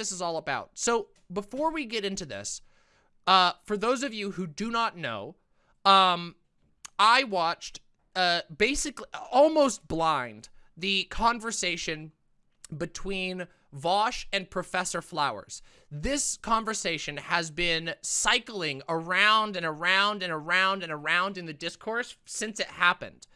this is all about. So before we get into this, uh, for those of you who do not know, um, I watched uh, basically almost blind the conversation between Vaush and Professor Flowers. This conversation has been cycling around and around and around and around in the discourse since it happened.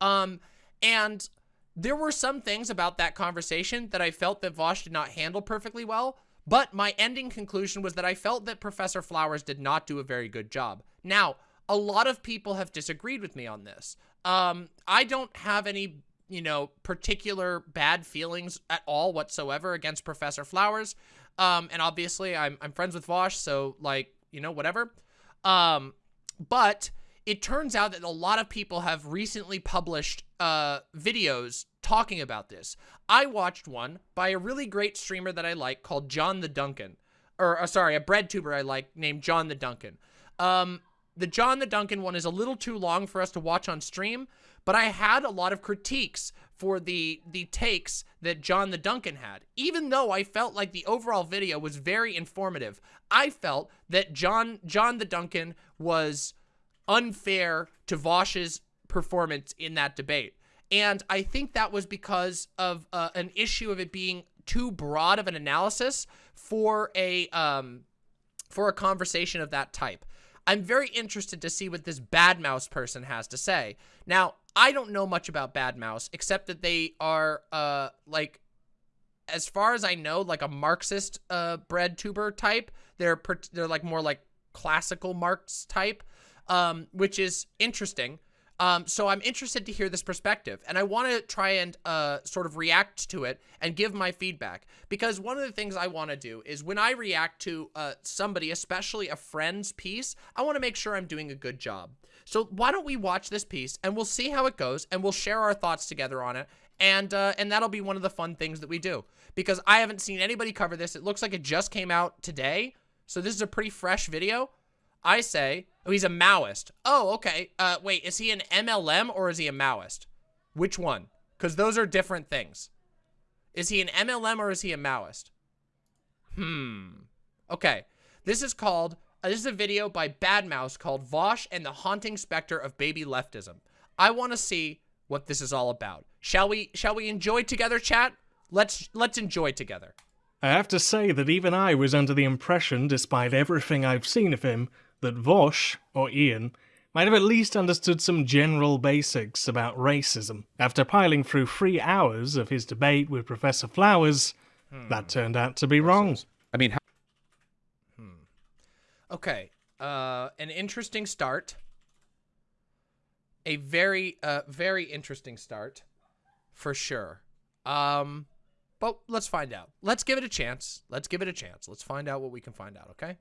Um, and there were some things about that conversation that I felt that Vaush did not handle perfectly well, but my ending conclusion was that I felt that Professor Flowers did not do a very good job. Now, a lot of people have disagreed with me on this. Um, I don't have any, you know, particular bad feelings at all whatsoever against Professor Flowers. Um, and obviously I'm, I'm friends with Vaush, so like, you know, whatever. Um, but it turns out that a lot of people have recently published uh, videos talking about this. I watched one by a really great streamer that I like called John the Duncan. Or, uh, sorry, a bread tuber I like named John the Duncan. Um, the John the Duncan one is a little too long for us to watch on stream, but I had a lot of critiques for the the takes that John the Duncan had. Even though I felt like the overall video was very informative, I felt that John John the Duncan was unfair to Vaush's performance in that debate. And I think that was because of uh, an issue of it being too broad of an analysis for a um, for a conversation of that type. I'm very interested to see what this Bad Mouse person has to say. Now, I don't know much about Bad Mouse, except that they are, uh, like, as far as I know, like a Marxist, uh, bread tuber type. They're, they're like more like classical Marx type, um, which is interesting. Um, so I'm interested to hear this perspective, and I want to try and uh, sort of react to it and give my feedback. Because one of the things I want to do is when I react to uh, somebody, especially a friend's piece, I want to make sure I'm doing a good job. So why don't we watch this piece, and we'll see how it goes, and we'll share our thoughts together on it, and uh, and that'll be one of the fun things that we do. Because I haven't seen anybody cover this. It looks like it just came out today, so this is a pretty fresh video. I say, oh, he's a Maoist. Oh, okay. Uh, wait, is he an MLM or is he a Maoist? Which one? Because those are different things. Is he an MLM or is he a Maoist? Hmm. Okay. This is called, uh, this is a video by Bad Mouse called Vaush and the Haunting Specter of Baby Leftism. I want to see what this is all about. Shall we, shall we enjoy together, chat? Let's, let's enjoy together. I have to say that even I was under the impression, despite everything I've seen of him, that Vaush, or Ian, might have at least understood some general basics about racism. After piling through three hours of his debate with Professor Flowers, hmm. that turned out to be wrong. I mean, hmm. Okay, uh, an interesting start. A very, uh, very interesting start, for sure. Um, but let's find out. Let's give it a chance. Let's give it a chance. Let's find out what we can find out, okay?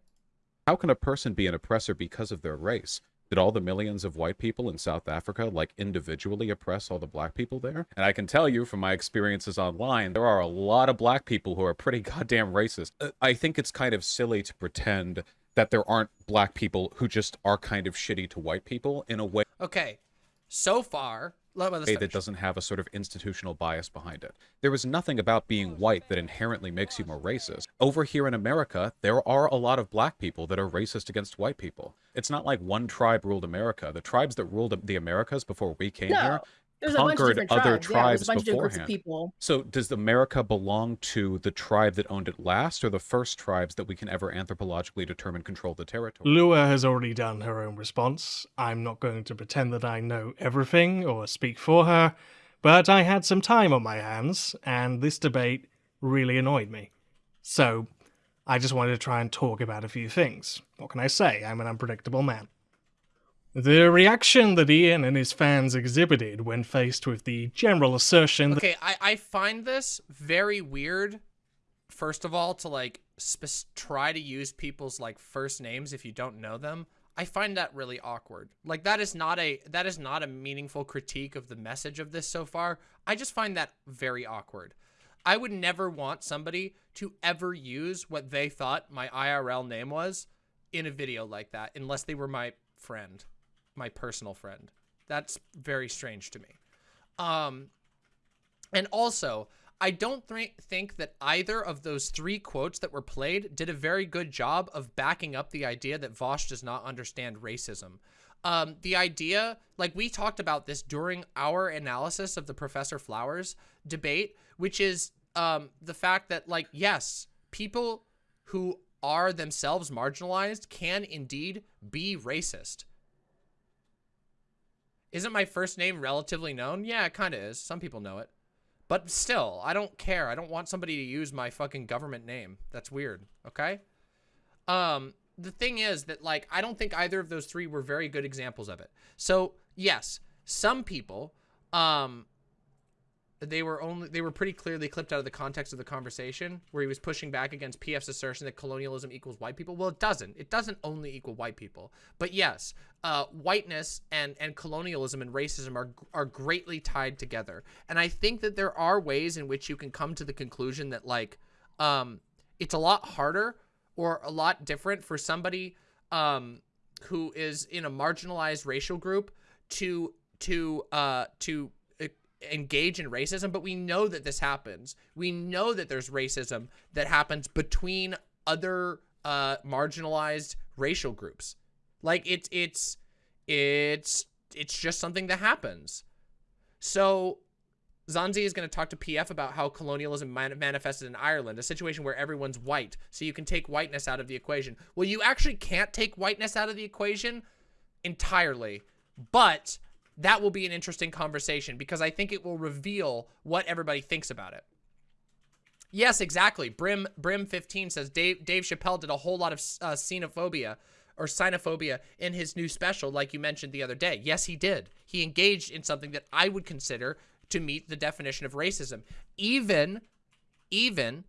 How can a person be an oppressor because of their race? Did all the millions of white people in South Africa, like, individually oppress all the black people there? And I can tell you from my experiences online, there are a lot of black people who are pretty goddamn racist. Uh, I think it's kind of silly to pretend that there aren't black people who just are kind of shitty to white people in a way. Okay. So far, that doesn't have a sort of institutional bias behind it. There is nothing about being white that inherently makes you more racist. Over here in America, there are a lot of black people that are racist against white people. It's not like one tribe ruled America. The tribes that ruled the Americas before we came no. here there's conquered other tribes, yeah, beforehand. people. So does America belong to the tribe that owned it last, or the first tribes that we can ever anthropologically determine control the territory? Lua has already done her own response. I'm not going to pretend that I know everything or speak for her, but I had some time on my hands, and this debate really annoyed me. So I just wanted to try and talk about a few things. What can I say? I'm an unpredictable man. The reaction that Ian and his fans exhibited when faced with the general assertion Okay, I, I find this very weird, first of all, to like try to use people's like first names if you don't know them. I find that really awkward. Like that is not a that is not a meaningful critique of the message of this so far. I just find that very awkward. I would never want somebody to ever use what they thought my IRL name was in a video like that unless they were my friend my personal friend. That's very strange to me. Um, and also, I don't th think that either of those three quotes that were played did a very good job of backing up the idea that Vaush does not understand racism. Um, the idea, like we talked about this during our analysis of the Professor Flowers debate, which is um, the fact that, like, yes, people who are themselves marginalized can indeed be racist. Isn't my first name relatively known? Yeah, it kind of is. Some people know it. But still, I don't care. I don't want somebody to use my fucking government name. That's weird, okay? Um, the thing is that, like, I don't think either of those three were very good examples of it. So, yes, some people, um, they were only they were pretty clearly clipped out of the context of the conversation where he was pushing back against PF's assertion that colonialism equals white people. Well, it doesn't. It doesn't only equal white people. But yes, uh, whiteness and and colonialism and racism are are greatly tied together. And I think that there are ways in which you can come to the conclusion that like um, it's a lot harder or a lot different for somebody um, who is in a marginalized racial group to to uh, to engage in racism, but we know that this happens. We know that there's racism that happens between other uh, marginalized racial groups. Like it's it's it's it's just something that happens. So Zanzi is going to talk to PF about how colonialism manifested in Ireland, a situation where everyone's white, so you can take whiteness out of the equation. Well, you actually can't take whiteness out of the equation entirely, but that will be an interesting conversation because I think it will reveal what everybody thinks about it. Yes, exactly. Brim Brim 15 says Dave Dave Chappelle did a whole lot of uh, xenophobia or xenophobia in his new special, like you mentioned the other day. Yes, he did. He engaged in something that I would consider to meet the definition of racism, even even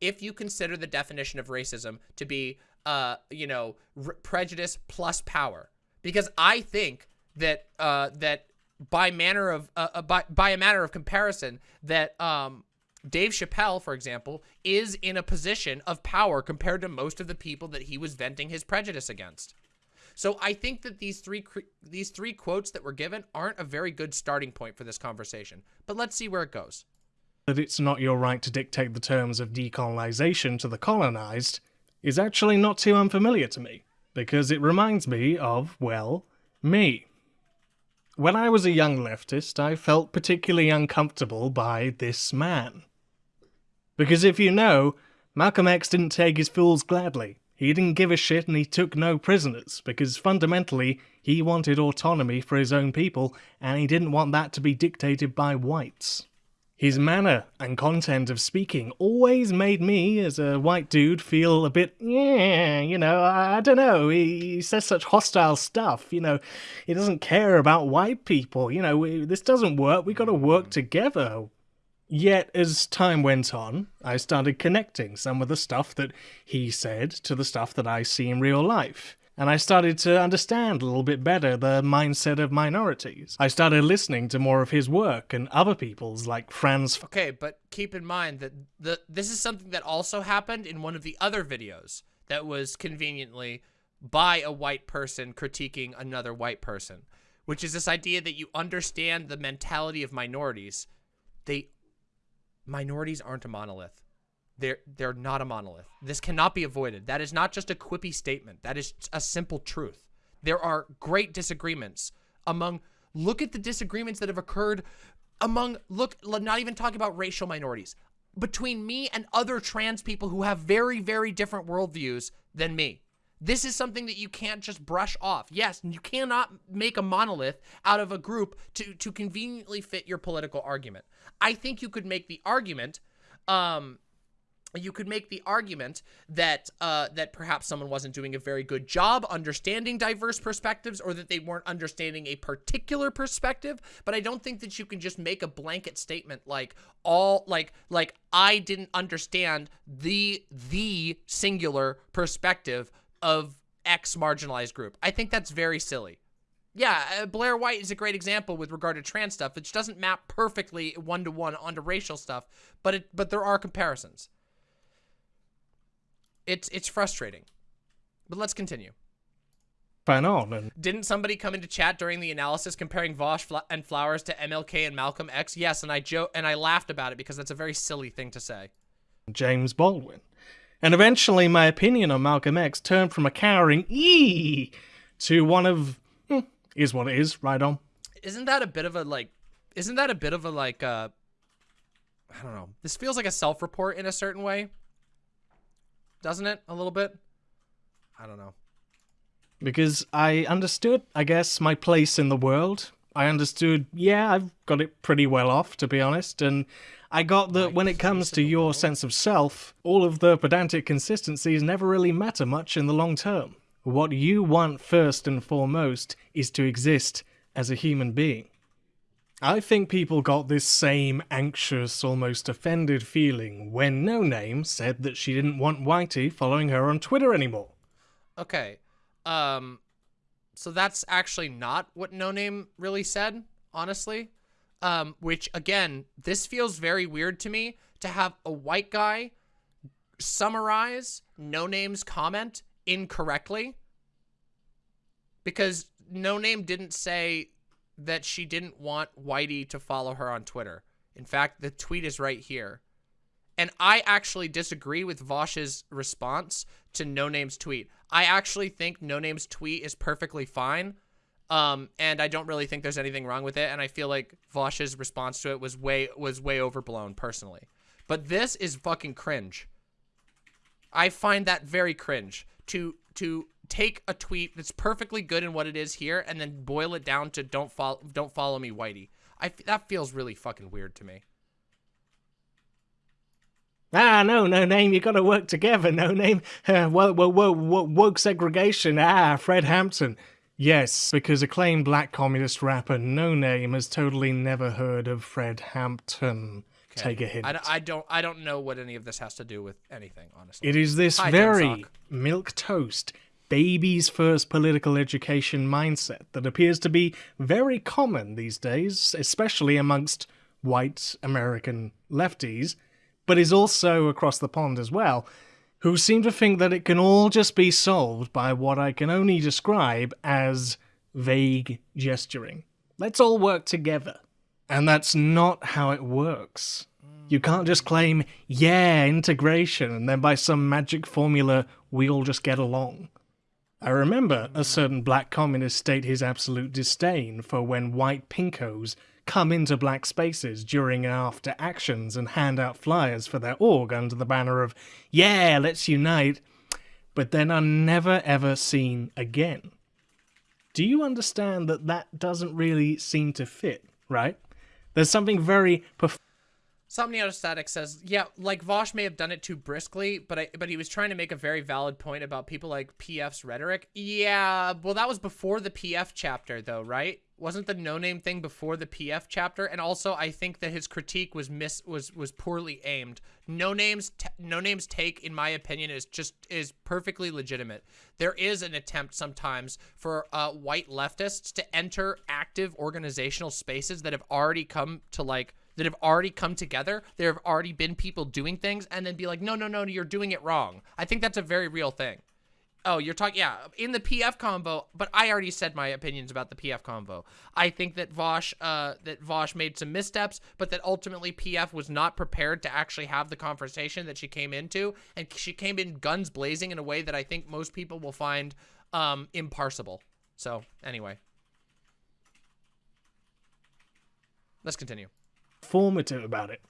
if you consider the definition of racism to be, uh, you know, prejudice plus power, because I think that uh, that by manner of uh, uh, by by a matter of comparison that um, Dave Chappelle, for example, is in a position of power compared to most of the people that he was venting his prejudice against. So I think that these three these three quotes that were given aren't a very good starting point for this conversation. But let's see where it goes. That it's not your right to dictate the terms of decolonization to the colonized is actually not too unfamiliar to me, because it reminds me of, well, me. When I was a young leftist, I felt particularly uncomfortable by this man. Because if you know, Malcolm X didn't take his fools gladly. He didn't give a shit and he took no prisoners, because fundamentally, he wanted autonomy for his own people, and he didn't want that to be dictated by whites. His manner and content of speaking always made me, as a white dude, feel a bit, yeah, you know, I, don't know, he, he, says such hostile stuff, you know, he doesn't care about white people, you know, we, this doesn't work, we gotta work together. Yet, as time went on, I started connecting some of the stuff that he said to the stuff that I see in real life and I started to understand a little bit better the mindset of minorities. I started listening to more of his work and other people's, like Franz. Okay, but keep in mind that the this is something that also happened in one of the other videos that was conveniently by a white person critiquing another white person, which is this idea that you understand the mentality of minorities. They minorities aren't a monolith. They're they're not a monolith. This cannot be avoided. That is not just a quippy statement. That is a simple truth. There are great disagreements among look at the disagreements that have occurred among look not even talking about racial minorities between me and other trans people who have very very different worldviews than me. This is something that you can't just brush off. Yes, you cannot make a monolith out of a group to to conveniently fit your political argument. I think you could make the argument um you could make the argument that uh, that perhaps someone wasn't doing a very good job understanding diverse perspectives or that they weren't understanding a particular perspective but i don't think that you can just make a blanket statement like all like like i didn't understand the the singular perspective of x marginalized group i think that's very silly yeah, uh, Blair White is a great example with regard to trans stuff, which doesn't map perfectly one to one onto racial stuff, but it but there are comparisons. It's it's frustrating. But let's continue. on. And Didn't somebody come into chat during the analysis comparing Vaush Fla- and Flowers to MLK and Malcolm X? Yes, and I jo- and I laughed about it because that's a very silly thing to say. James Baldwin. And eventually, my opinion on Malcolm X turned from a cowering ee to one of hmm, is what it is. Right on. Isn't that a bit of a like? Isn't that a bit of a like? uh I don't know. This feels like a self-report in a certain way, doesn't it? A little bit. I don't know. because I understood, I guess, my place in the world. I understood, yeah, I've got it pretty well off, to be honest, and I got that when it comes to your sense of self, all of the pedantic consistencies never really matter much in the long term. What you want first and foremost is to exist as a human being. I think people got this same anxious, almost offended feeling when No Name said that she didn't want Whitey following her on Twitter anymore. Okay. Um so that's actually not what No Name really said, honestly. Um which again, this feels very weird to me to have a white guy summarize No Name's comment incorrectly because No Name didn't say that she didn't want Whitey to follow her on Twitter. In fact, the tweet is right here. And I actually disagree with Vaush's response to No Name's tweet. I actually think No Name's tweet is perfectly fine. Um, and I don't really think there's anything wrong with it. And I feel like Vaush's response to it was way was way overblown personally. But this is fucking cringe. I find that very cringe to to take a tweet that's perfectly good in what it is here and then boil it down to don't follow don't follow me Whitey. I f- that feels really fucking weird to me. Ah, no, no name. You got to work together. No name. Uh, whoa, whoa, whoa, whoa, woke segregation. Ah, Fred Hampton. Yes, because acclaimed black communist rapper No Name has totally never heard of Fred Hampton. Take a hint. I, don't- I don't I don't know what any of this has to do with anything, honestly. It is this Hi, very milk toast, baby's first political education mindset that appears to be very common these days, especially amongst white American lefties, but is also across the pond as well, who seem to think that it can all just be solved by what I can only describe as vague gesturing. Let's all work together. And that's not how it works. You can't just claim, yeah, integration, and then by some magic formula, we all just get along. I remember a certain black communist state his absolute disdain for when white pinkos come into black spaces during and after actions and hand out flyers for their org under the banner of, yeah, let's unite, but then are never ever seen again. Do you understand that that doesn't really seem to fit, right? There's something very perf- Somnio Static says, yeah, like Vaush may have done it too briskly, but I, but he was trying to make a very valid point about people like PF's rhetoric. Yeah, well, that was before the PF chapter, though, right? Wasn't the no name thing before the PF chapter? And also, I think that his critique was miss was was poorly aimed. No names, no names take, in my opinion, is just is perfectly legitimate. There is an attempt sometimes for uh, white leftists to enter active organizational spaces that have already come to like that have already come together. There have already been people doing things and then be like, no, no, no, you're doing it wrong. I think that's a very real thing. Oh, you're talking, yeah, in the PF combo, but I already said my opinions about the PF combo. I think that Vaush, uh, that Vaush made some missteps, but that ultimately PF was not prepared to actually have the conversation that she came into, and she came in guns blazing in a way that I think most people will find um, imparsible. So, anyway. Let's continue. Formative about it.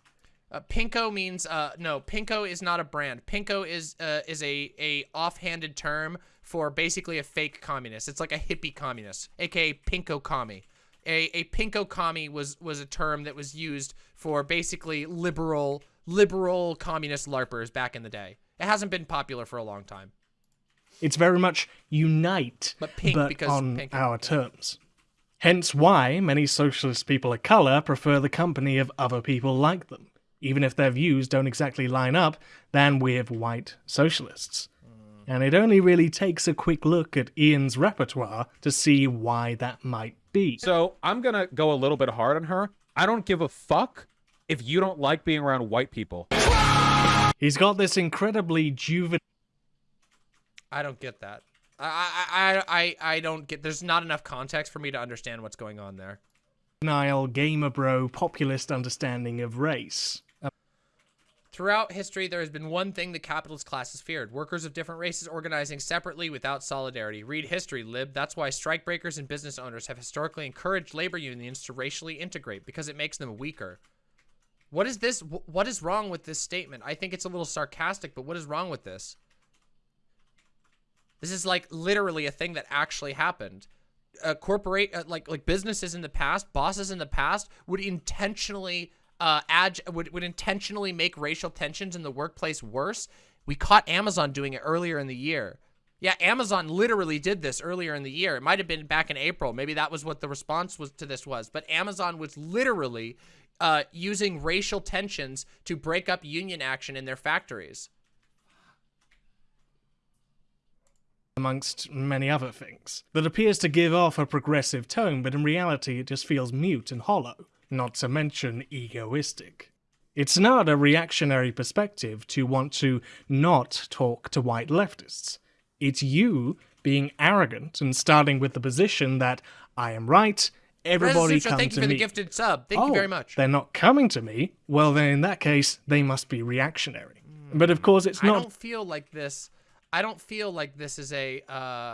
Uh, Pinko means uh, no. Pinko is not a brand. Pinko is uh, is a a offhanded term for basically a fake communist. It's like a hippie communist, aka Pinko commie. A a Pinko commie was was a term that was used for basically liberal liberal communist larpers back in the day. It hasn't been popular for a long time. It's very much unite, But pink because on pink- our terms. Hence why many socialist people of colour prefer the company of other people like them, even if their views don't exactly line up, than with white socialists. And it only really takes a quick look at Ian's repertoire to see why that might be. So I'm gonna go a little bit hard on her. I don't give a fuck if you don't like being around white people. He's got this incredibly juvenile I don't get that. I, I, I, I don't get. There's not enough context for me to understand what's going on there. Nile gamer bro populist understanding of race. Throughout history, there has been one thing the capitalist class has feared. Workers of different races organizing separately without solidarity. Read history, lib. That's why strikebreakers and business owners have historically encouraged labor unions to racially integrate, because it makes them weaker. What is this? What is wrong with this statement? I think it's a little sarcastic, but what is wrong with this? This is like literally a thing that actually happened. A corporate, uh, like like businesses in the past, bosses in the past would intentionally uh, would, would intentionally make racial tensions in the workplace worse. We caught Amazon doing it earlier in the year. Yeah, Amazon literally did this earlier in the year. It might have been back in April. Maybe that was what the response was to this was. But Amazon was literally uh, using racial tensions to break up union action in their factories. Amongst many other things, that appears to give off a progressive tone, but in reality it just feels mute and hollow not to mention egoistic. It's not a reactionary perspective to want to not talk to white leftists. It's you being arrogant and starting with the position that I am right, everybody come thank to you for me. the gifted sub. Thank oh, you very oh, much. They're not coming to me. Well, then in that case, they must be reactionary. Hmm. But of course, it's not. I don't feel like this. I don't feel like this is a. Uh,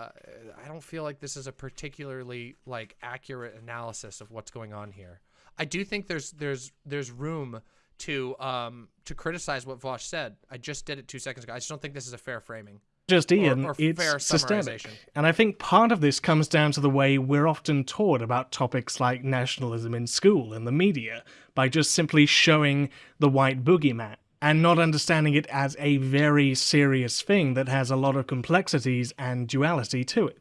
I don't feel like this is a particularly like accurate analysis of what's going on here. I do think there's there's there's room to um to criticize what Vaush said. I just did it two seconds ago. I just don't think this is a fair framing. Just Ian, or it's fair systemic. And I think part of this comes down to the way we're often taught about topics like nationalism in school and the media by just simply showing the white boogeyman and not understanding it as a very serious thing that has a lot of complexities and duality to it.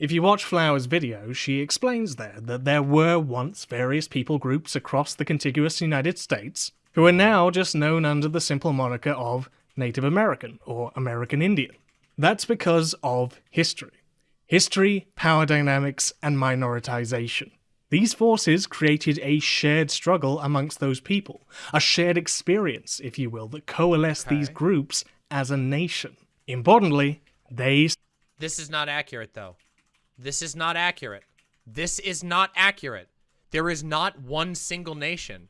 If you watch Flower's video, she explains there that there were once various people groups across the contiguous United States who are now just known under the simple moniker of Native American or American Indian. That's because of history. History, power dynamics, and minoritization. These forces created a shared struggle amongst those people, a shared experience, if you will, that coalesced these groups as a nation. Importantly, they This is not accurate, though. This is not accurate. This is not accurate. There is not one single nation.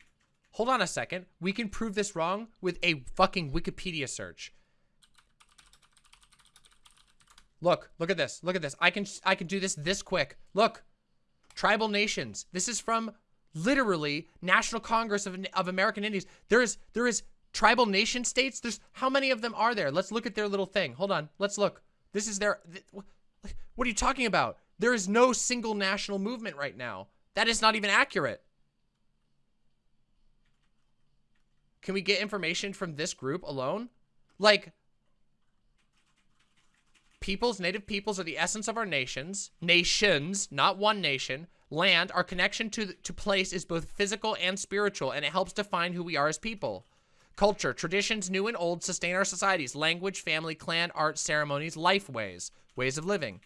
Hold on a second. We can prove this wrong with a fucking Wikipedia search. Look, look at this. Look at this. I can I can do this this quick. Look. Tribal nations. This is from literally National Congress of, of American Indians. There is there is tribal nation states. There's how many of them are there? Let's look at their little thing. Hold on. Let's look. This is their th- What are you talking about? There is no single national movement right now. That is not even accurate. Can we get information from this group alone? Like Peoples, native peoples are the essence of our nations. Nations, not one nation. Land, our connection to, to place is both physical and spiritual, and it helps define who we are as people. Culture, traditions new and old sustain our societies. Language, family, clan, art, ceremonies, life ways, ways of living.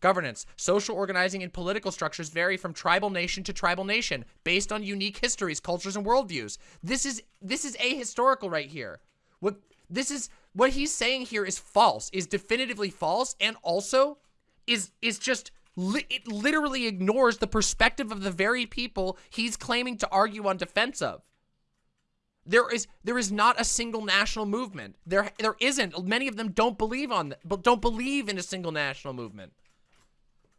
Governance, social organizing, and political structures vary from tribal nation to tribal nation based on unique histories, cultures, and worldviews. This is this is ahistorical right here. What this is what he's saying here is false, is definitively false, and also is is just it literally ignores the perspective of the very people he's claiming to argue on defense of. There is there is not a single national movement. There there isn't. Many of them don't believe on but don't believe in a single national movement.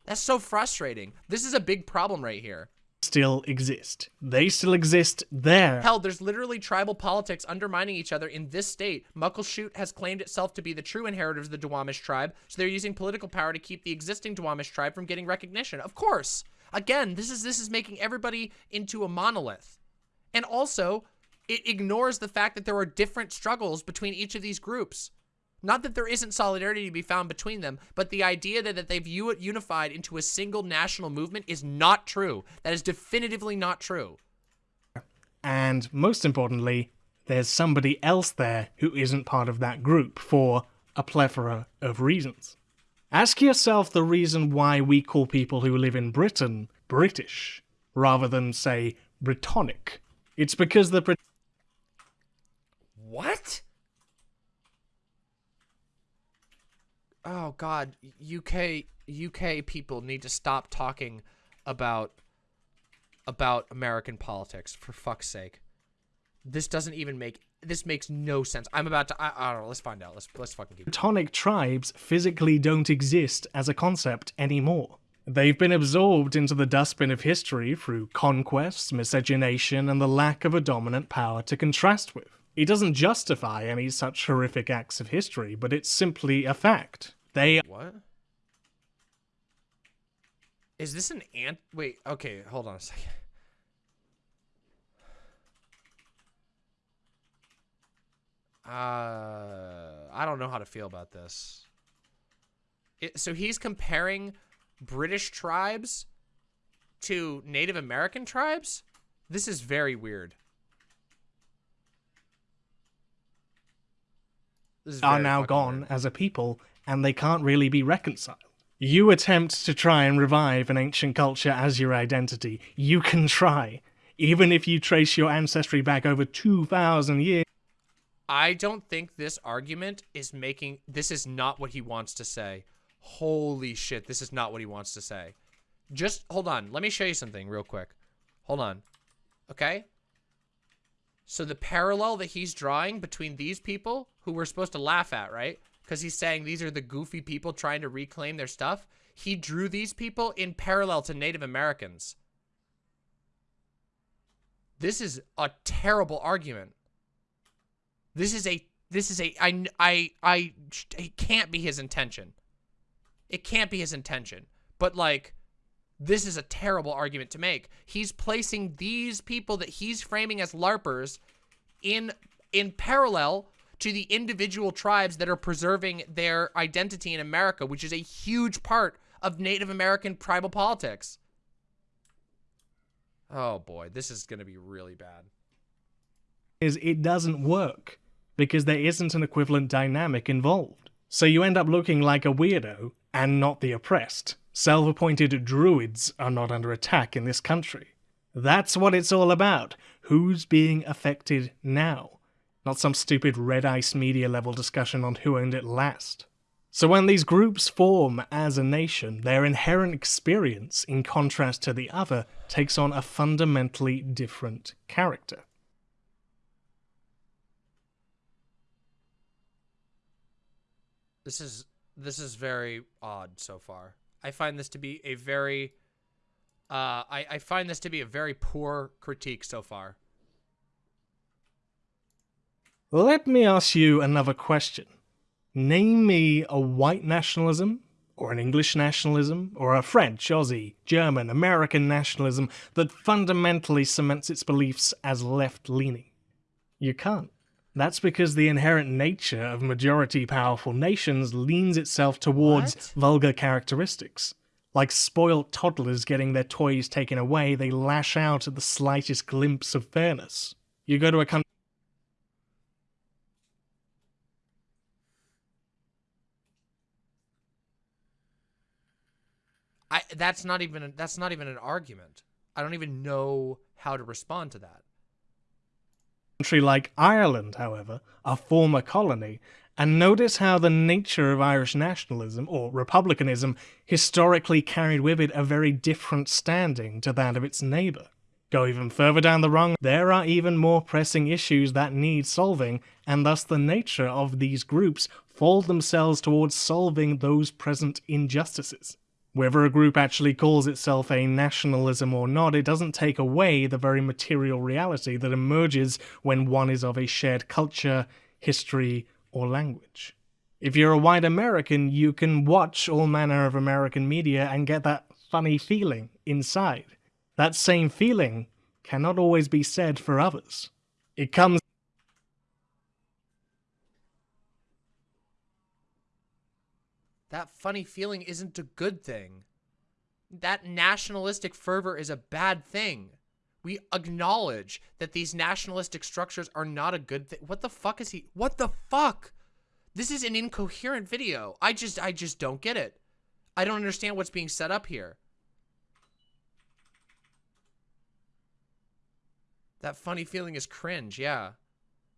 That's so frustrating. This is a big problem right here. Still exist. They still exist there. Hell, there's literally tribal politics undermining each other in this state. Muckleshoot has claimed itself to be the true inheritors of the Duwamish tribe, so they're using political power to keep the existing Duwamish tribe from getting recognition. Of course. Again, this is this is making everybody into a monolith. And also, it ignores the fact that there are different struggles between each of these groups. Not that there isn't solidarity to be found between them, but the idea that, that they've unified into a single national movement is not true. That is definitively not true. And most importantly, there's somebody else there who isn't part of that group for a plethora of reasons. Ask yourself the reason why we call people who live in Britain British rather than, say, Brittonic. It's because the Brit- What? Oh God, UK UK people need to stop talking about about American politics for fuck's sake. This doesn't even make this makes no sense. I'm about to I, I don't know, let's find out. Let's let's fucking keep Teutonic tribes physically don't exist as a concept anymore. They've been absorbed into the dustbin of history through conquests, miscegenation, and the lack of a dominant power to contrast with. It doesn't justify any such horrific acts of history, but it's simply a fact. They What? Is this an ant? Wait, okay, hold on a second. Uh, I don't know how to feel about this. It, so he's comparing British tribes to Native American tribes? This is very weird. This is are now gone weird. as a people, and they can't really be reconciled. You attempt to try and revive an ancient culture as your identity. You can try. Even if you trace your ancestry back over 2,000 years, I don't think this argument is making this is not what he wants to say. Holy shit, this is not what he wants to say. Just hold on. Let me show you something real quick. Hold on. Okay? So the parallel that he's drawing between these people who we're supposed to laugh at, right? Because he's saying these are the goofy people trying to reclaim their stuff. He drew these people in parallel to Native Americans. This is a terrible argument. This is a this is a I I I it can't be his intention. It can't be his intention. But like this is a terrible argument to make. He's placing these people that he's framing as larpers in in parallel to the individual tribes that are preserving their identity in America, which is a huge part of Native American tribal politics. Oh boy, this is going to be really bad. Is it doesn't work because there isn't an equivalent dynamic involved. So you end up looking like a weirdo and not the oppressed. Self appointed druids are not under attack in this country. That's what it's all about. Who's being affected now? Not some stupid red ice media level discussion on who owned it last. So when these groups form as a nation, their inherent experience, in contrast to the other, takes on a fundamentally different character. This is this is very odd so far. I find this to be a very uh I, I find this to be a very poor critique so far. Let me ask you another question. Name me a white nationalism, or an English nationalism, or a French, Aussie, German, American nationalism that fundamentally cements its beliefs as left leaning. You can't. That's because the inherent nature of majority powerful nations leans itself towards What? vulgar characteristics. Like spoilt toddlers getting their toys taken away, they lash out at the slightest glimpse of fairness. You go to a country I that's not even that's not even an argument. I don't even know how to respond to that. country like Ireland, however, a former colony, and notice how the nature of Irish nationalism, or republicanism, historically carried with it a very different standing to that of its neighbour. Go even further down the rung, there are even more pressing issues that need solving, and thus the nature of these groups fold themselves towards solving those present injustices. Whether a group actually calls itself a nationalism or not, it doesn't take away the very material reality that emerges when one is of a shared culture, history, or language. If you're a white American, you can watch all manner of American media and get that funny feeling inside. That same feeling cannot always be said for others. It comes That funny feeling isn't a good thing. That nationalistic fervor is a bad thing. We acknowledge that these nationalistic structures are not a good thing. What the fuck is he? What the fuck? This is an incoherent video. I just I just don't get it. I don't understand what's being set up here. That funny feeling is cringe, yeah.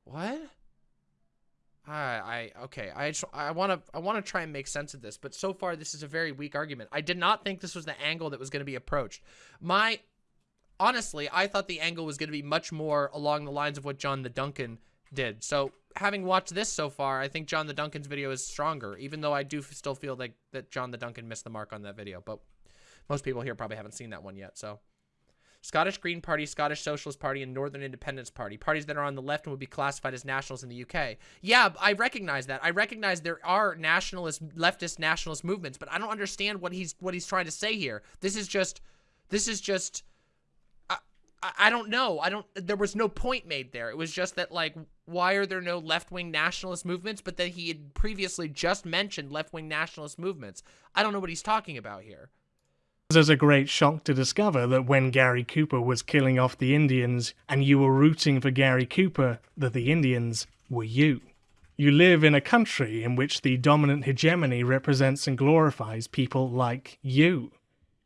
What? I, I okay. I just, I want to I want to try and make sense of this, but so far this is a very weak argument. I did not think this was the angle that was going to be approached. My honestly, I thought the angle was going to be much more along the lines of what John the Duncan did. So having watched this so far, I think John the Duncan's video is stronger, even though I do still feel like that John the Duncan missed the mark on that video. But most people here probably haven't seen that one yet, so. Scottish Green Party, Scottish Socialist Party, and Northern Independence Party. Parties that are on the left and would be classified as nationals in the UK. Yeah, I recognize that. I recognize there are nationalist, leftist nationalist movements, but I don't understand what he's what he's trying to say here. This is just, this is just, I, I don't know. I don't, there was no point made there. It was just that, like, why are there no left-wing nationalist movements? But then he had previously just mentioned left-wing nationalist movements. I don't know what he's talking about here. There's a great shock to discover that when Gary Cooper was killing off the Indians and you were rooting for Gary Cooper, that the Indians were you. You live in a country in which the dominant hegemony represents and glorifies people like you.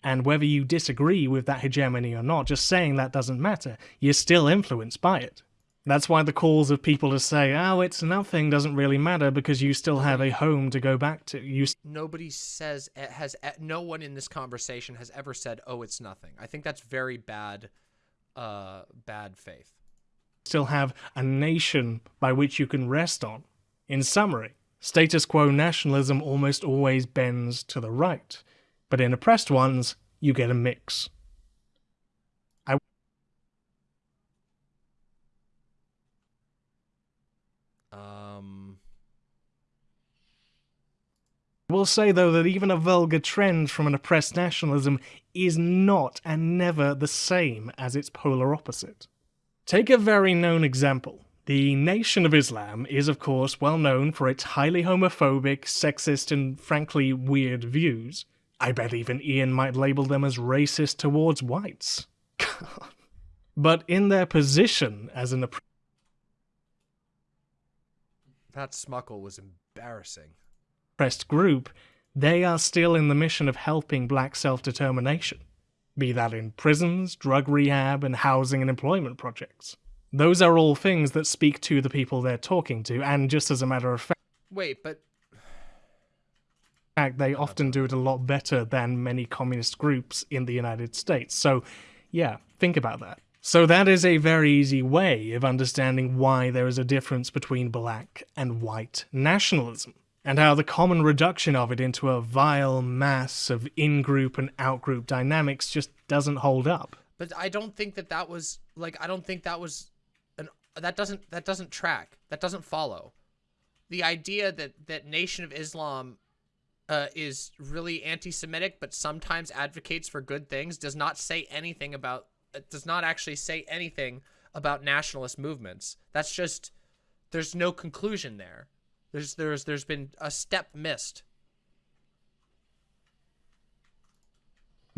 And whether you disagree with that hegemony or not, just saying that doesn't matter. You're still influenced by it. That's why the calls of people to say, oh, it's nothing doesn't really matter because you still have a home to go back to. You Nobody says, has, no one in this conversation has ever said, oh, it's nothing. I think that's very bad, uh, bad faith. Still have a nation by which you can rest on. In summary, status quo nationalism almost always bends to the right, but in oppressed ones, you get a mix. I will say, though, that even a vulgar trend from an oppressed nationalism is not and never the same as its polar opposite. Take a very known example. The Nation of Islam is, of course, well known for its highly homophobic, sexist, and frankly weird views. I bet even Ian might label them as racist towards whites. but in their position as an That smuckle was embarrassing oppressed group, they are still in the mission of helping black self-determination, be that in prisons, drug rehab, and housing and employment projects. Those are all things that speak to the people they're talking to, and just as a matter of fact... Wait, but... fact, they often do it a lot better than many communist groups in the United States. So, yeah, think about that. So that is a very easy way of understanding why there is a difference between black and white nationalism and how the common reduction of it into a vile mass of in-group and out-group dynamics just doesn't hold up. But I don't think that that was like I don't think that was an that doesn't that doesn't track. That doesn't follow. The idea that that Nation of Islam uh, is really anti-Semitic, but sometimes advocates for good things, does not say anything about. It does not actually say anything about nationalist movements. That's just there's no conclusion there. There's there's there's been a step missed.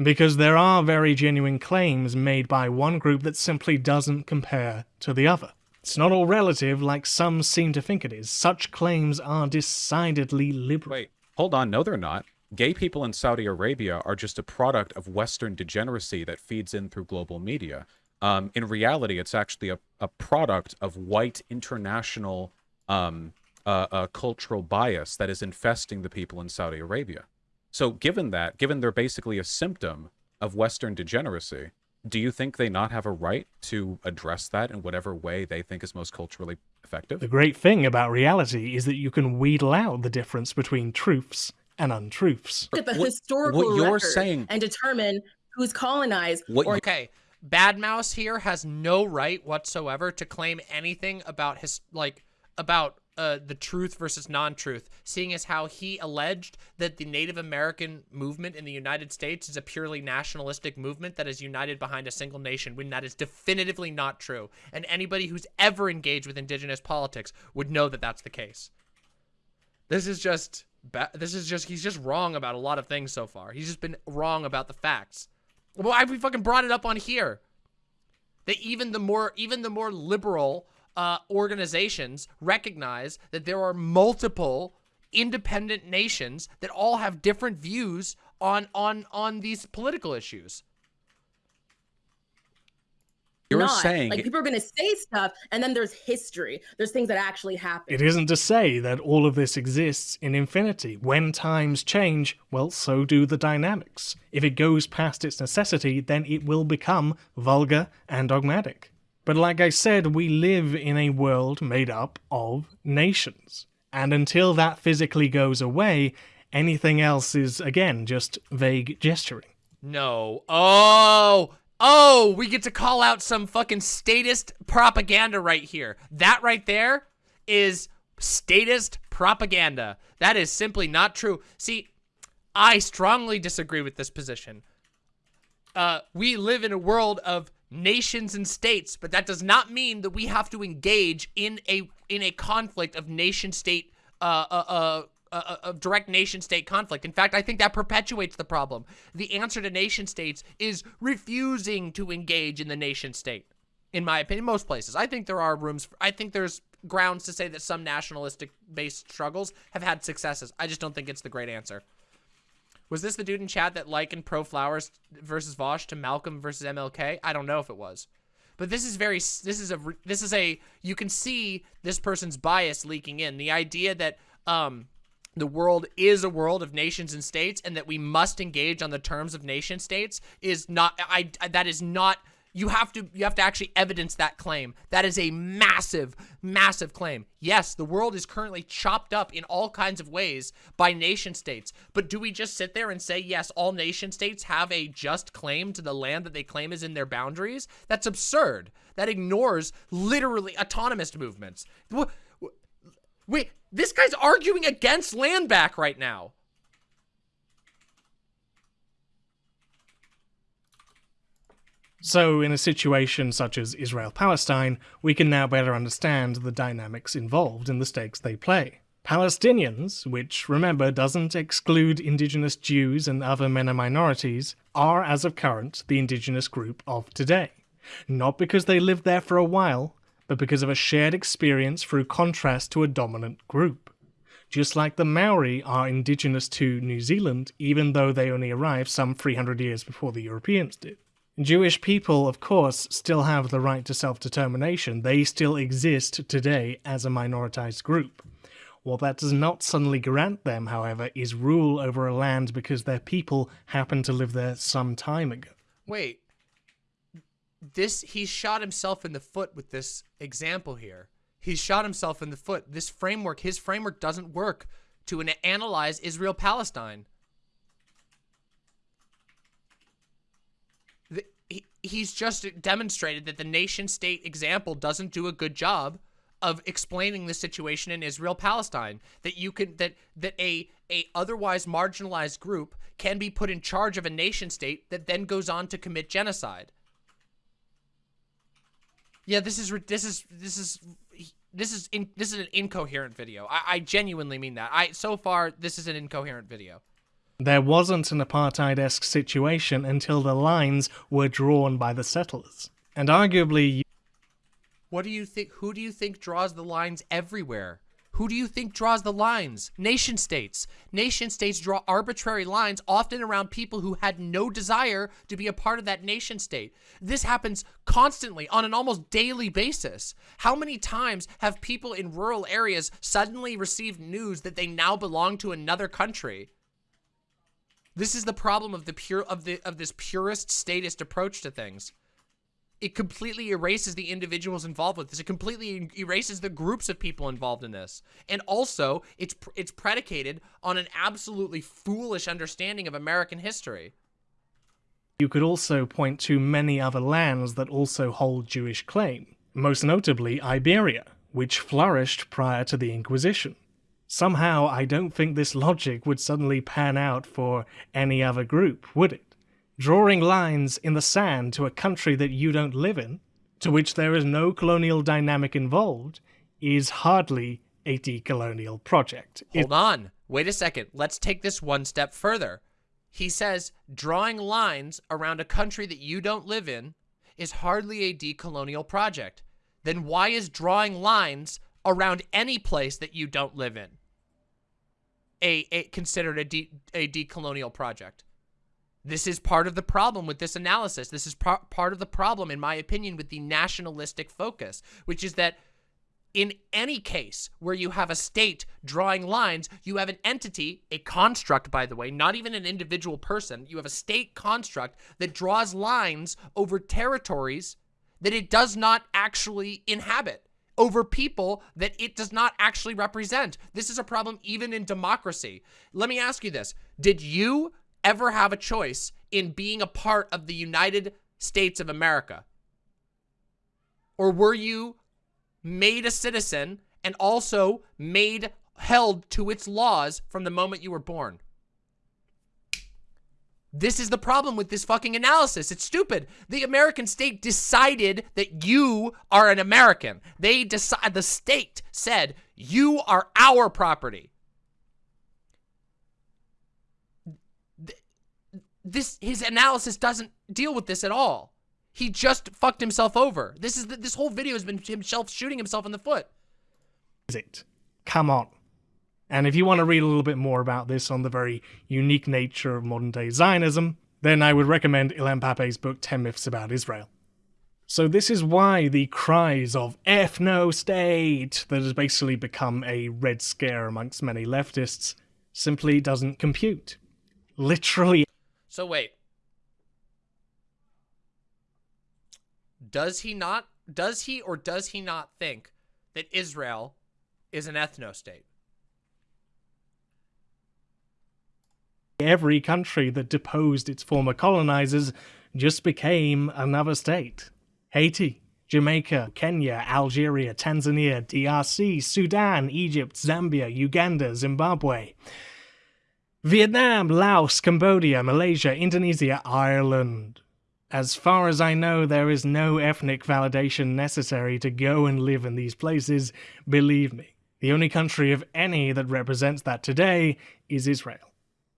Because there are very genuine claims made by one group that simply doesn't compare to the other. It's not all relative like some seem to think it is. Such claims are decidedly liberal. Wait, hold on. No, they're not. Gay people in Saudi Arabia are just a product of Western degeneracy that feeds in through global media. Um, in reality, it's actually a, a product of white international um, uh, a cultural bias that is infesting the people in Saudi Arabia. So, given that, given they're basically a symptom of Western degeneracy, do you think they not have a right to address that in whatever way they think is most culturally effective? The great thing about reality is that you can wheedle out the difference between truths and untruths. At the what, historical what you're saying and determine who's colonized. What or- okay, Bad Mouse here has no right whatsoever to claim anything about his like about uh, the truth versus non-truth, seeing as how he alleged that the Native American movement in the United States is a purely nationalistic movement that is united behind a single nation, when that is definitively not true. And anybody who's ever engaged with indigenous politics would know that that's the case. This is just, this is just, he's just wrong about a lot of things so far. He's just been wrong about the facts. Why have we fucking brought it up on here? That even the more, even the more liberal uh, organizations recognize that there are multiple independent nations that all have different views on on on these political issues. You're not. saying like people are going to say stuff, and then there's history. There's things that actually happen. It isn't to say that all of this exists in infinity. When times change, well, so do the dynamics. If it goes past its necessity, then it will become vulgar and dogmatic. But like I said, we live in a world made up of nations. And until that physically goes away, anything else is, again, just vague gesturing. No. Oh, oh, we get to call out some fucking statist propaganda right here. That right there is statist propaganda. That is simply not true. See, I strongly disagree with this position. Uh, we live in a world of nations and states, but that does not mean that we have to engage in a in a conflict of nation state uh, uh, uh, uh, of direct nation state conflict. In fact, I think that perpetuates the problem. The answer to nation states is refusing to engage in the nation state. In my opinion, most places. I think there are rooms. For, I think there's grounds to say that some nationalistic based struggles have had successes. I just don't think it's the great answer. Was this the dude in chat that likened Pro Flowers versus Vaush to Malcolm versus MLK? I don't know if it was. But this is very, this is a, this is a, you can see this person's bias leaking in. The idea that um, the world is a world of nations and states and that we must engage on the terms of nation states is not, I, that is not you have to you have to actually evidence that claim. That is a massive, massive claim. Yes, the world is currently chopped up in all kinds of ways by nation states. But do we just sit there and say, yes, all nation states have a just claim to the land that they claim is in their boundaries? That's absurd. That ignores literally autonomous movements. Wait, this guy's arguing against land back right now. So, in a situation such as Israel Palestine, we can now better understand the dynamics involved in the stakes they play. Palestinians, which remember doesn't exclude indigenous Jews and other MENA minorities, are as of current the indigenous group of today. Not because they lived there for a while, but because of a shared experience through contrast to a dominant group. Just like the Maori are indigenous to New Zealand, even though they only arrived some 300 years before the Europeans did. Jewish people, of course, still have the right to self-determination. They still exist today as a minoritized group. What that does not suddenly grant them, however, is rule over a land because their people happened to live there some time ago. Wait. This, he shot himself in the foot with this example here. He shot himself in the foot. This framework, his framework doesn't work to analyze Israel-Palestine. He's just demonstrated that the nation state example doesn't do a good job of explaining the situation in Israel Palestine that you can that that a a otherwise marginalized group can be put in charge of a nation state that then goes on to commit genocide. Yeah, this is this is this is this is in, this is an incoherent video. I, I genuinely mean that. I so far this is an incoherent video. There wasn't an apartheid-esque situation until the lines were drawn by the settlers. And arguably... What do you think? Who do you think draws the lines everywhere? Who do you think draws the lines? Nation states. Nation states draw arbitrary lines, often around people who had no desire to be a part of that nation state. This happens constantly on an almost daily basis. How many times have people in rural areas suddenly received news that they now belong to another country? This is the problem of the pure of the of this purist statist approach to things. It completely erases the individuals involved with this. It completely erases the groups of people involved in this. And also, it's it's predicated on an absolutely foolish understanding of American history. You could also point to many other lands that also hold Jewish claim, most notably Iberia, which flourished prior to the Inquisition. Somehow, I don't think this logic would suddenly pan out for any other group, would it? Drawing lines in the sand to a country that you don't live in, to which there is no colonial dynamic involved, is hardly a decolonial project. Hold on. Wait a second. Let's take this one step further. He says drawing lines around a country that you don't live in is hardly a decolonial project. Then why is drawing lines around any place that you don't live in? A, a considered a, de, a decolonial project. This is part of the problem with this analysis. This is par part of the problem, in my opinion, with the nationalistic focus, which is that in any case where you have a state drawing lines, you have an entity, a construct, by the way, not even an individual person. You have a state construct that draws lines over territories that it does not actually inhabit, over people that it does not actually represent. This is a problem even in democracy. Let me ask you this. Did you ever have a choice in being a part of the United States of America? Or were you made a citizen and also made held to its laws from the moment you were born? This is the problem with this fucking analysis. It's stupid. The American state decided that you are an American. They decide the state said you are our property. this his analysis doesn't deal with this at all. He just fucked himself over. This is the, this whole video has been himself shooting himself in the foot. Is it? Come on. And if you want to read a little bit more about this on the very unique nature of modern day Zionism, then I would recommend Ilan Pappé's book 10 Myths About Israel. So this is why the cries of F no state that has basically become a red scare amongst many leftists simply doesn't compute. Literally so wait. Does he not, does he or does he not think that Israel is an ethno-state? Every country that deposed its former colonizers just became another state. Haiti, Jamaica, Kenya, Algeria, Tanzania, DRC, Sudan, Egypt, Zambia, Uganda, Zimbabwe. Vietnam, Laos, Cambodia, Malaysia, Indonesia, Ireland. As far as I know, there is no ethnic validation necessary to go and live in these places, believe me. The only country of any that represents that today is Israel.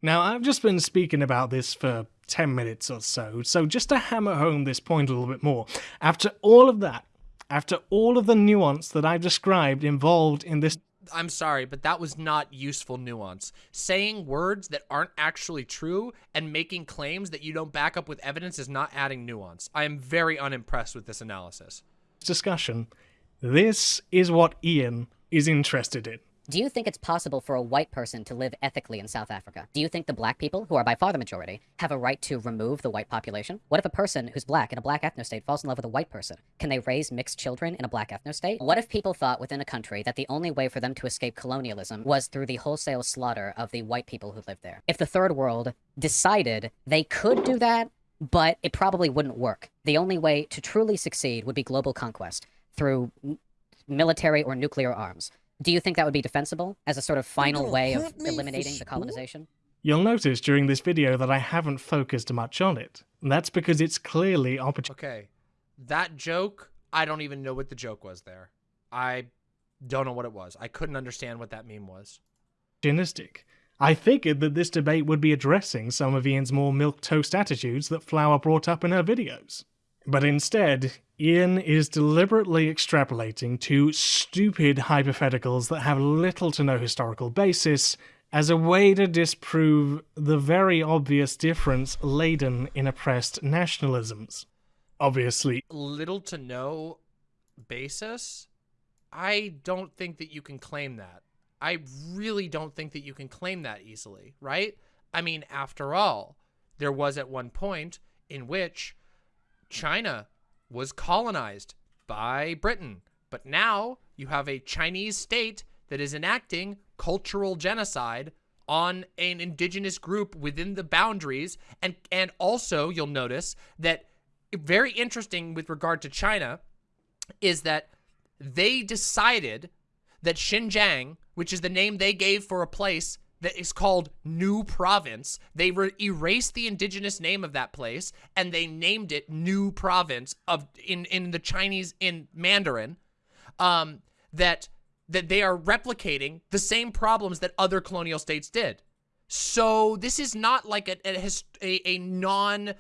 Now, I've just been speaking about this for 10 minutes or so, so just to hammer home this point a little bit more, after all of that, after all of the nuance that I've described involved in this I'm sorry, but that was not useful nuance. Saying words that aren't actually true and making claims that you don't back up with evidence is not adding nuance. I am very unimpressed with this analysis. Discussion. This is what Ian is interested in. Do you think it's possible for a white person to live ethically in South Africa? Do you think the black people, who are by far the majority, have a right to remove the white population? What if a person who's black in a black ethno-state falls in love with a white person? Can they raise mixed children in a black ethno-state? What if people thought within a country that the only way for them to escape colonialism was through the wholesale slaughter of the white people who lived there? If the third world decided they could do that, but it probably wouldn't work. The only way to truly succeed would be global conquest through military or nuclear arms. Do you think that would be defensible as a sort of final way of eliminating the colonization? You'll notice during this video that I haven't focused much on it. And that's because it's clearly opportunity. Okay. That joke, I don't even know what the joke was there. I don't know what it was. I couldn't understand what that meme was. Opportunistic. I figured that this debate would be addressing some of Ian's more milk-toast attitudes that Flower brought up in her videos. But instead, Ian is deliberately extrapolating to stupid hypotheticals that have little to no historical basis as a way to disprove the very obvious difference laden in oppressed nationalisms. Obviously. Little to no basis? I don't think that you can claim that. I really don't think that you can claim that easily, right? I mean, after all, there was at one point in which China was colonized by Britain. But now you have a Chinese state that is enacting cultural genocide on an indigenous group within the boundaries. And, and also you'll notice that very interesting with regard to China is that they decided that Xinjiang, which is the name they gave for a place that is called New Province. They erased the indigenous name of that place and they named it New Province of in in the Chinese in Mandarin. Um, that that they are replicating the same problems that other colonial states did. So this is not like a a, a, a non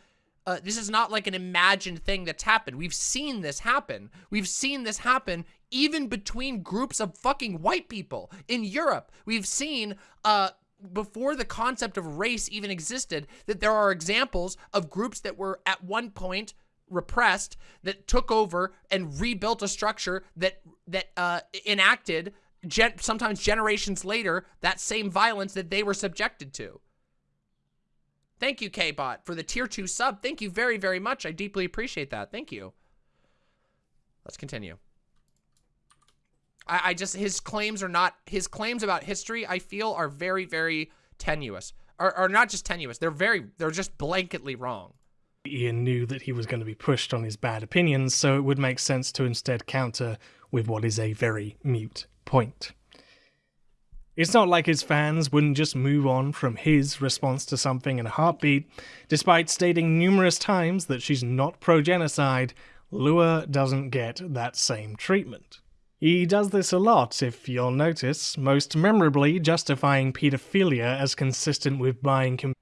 uh, this is not like an imagined thing that's happened. We've seen this happen. We've seen this happen even between groups of fucking white people in Europe. We've seen uh, before the concept of race even existed, that there are examples of groups that were at one point repressed that took over and rebuilt a structure that that uh, enacted gen sometimes generations later that same violence that they were subjected to. Thank you, K-Bot, for the tier 2 sub. Thank you very, very much. I deeply appreciate that. Thank you. Let's continue. I, I just, his claims are not, his claims about history, I feel, are very, very tenuous. Or, or not just tenuous, they're very, they're just blanketly wrong. Ian knew that he was going to be pushed on his bad opinions, so it would make sense to instead counter with what is a very mute point. It's not like his fans wouldn't just move on from his response to something in a heartbeat, despite stating numerous times that she's not pro genocide. Lua doesn't get that same treatment. He does this a lot, if you'll notice, most memorably justifying pedophilia as consistent with buying.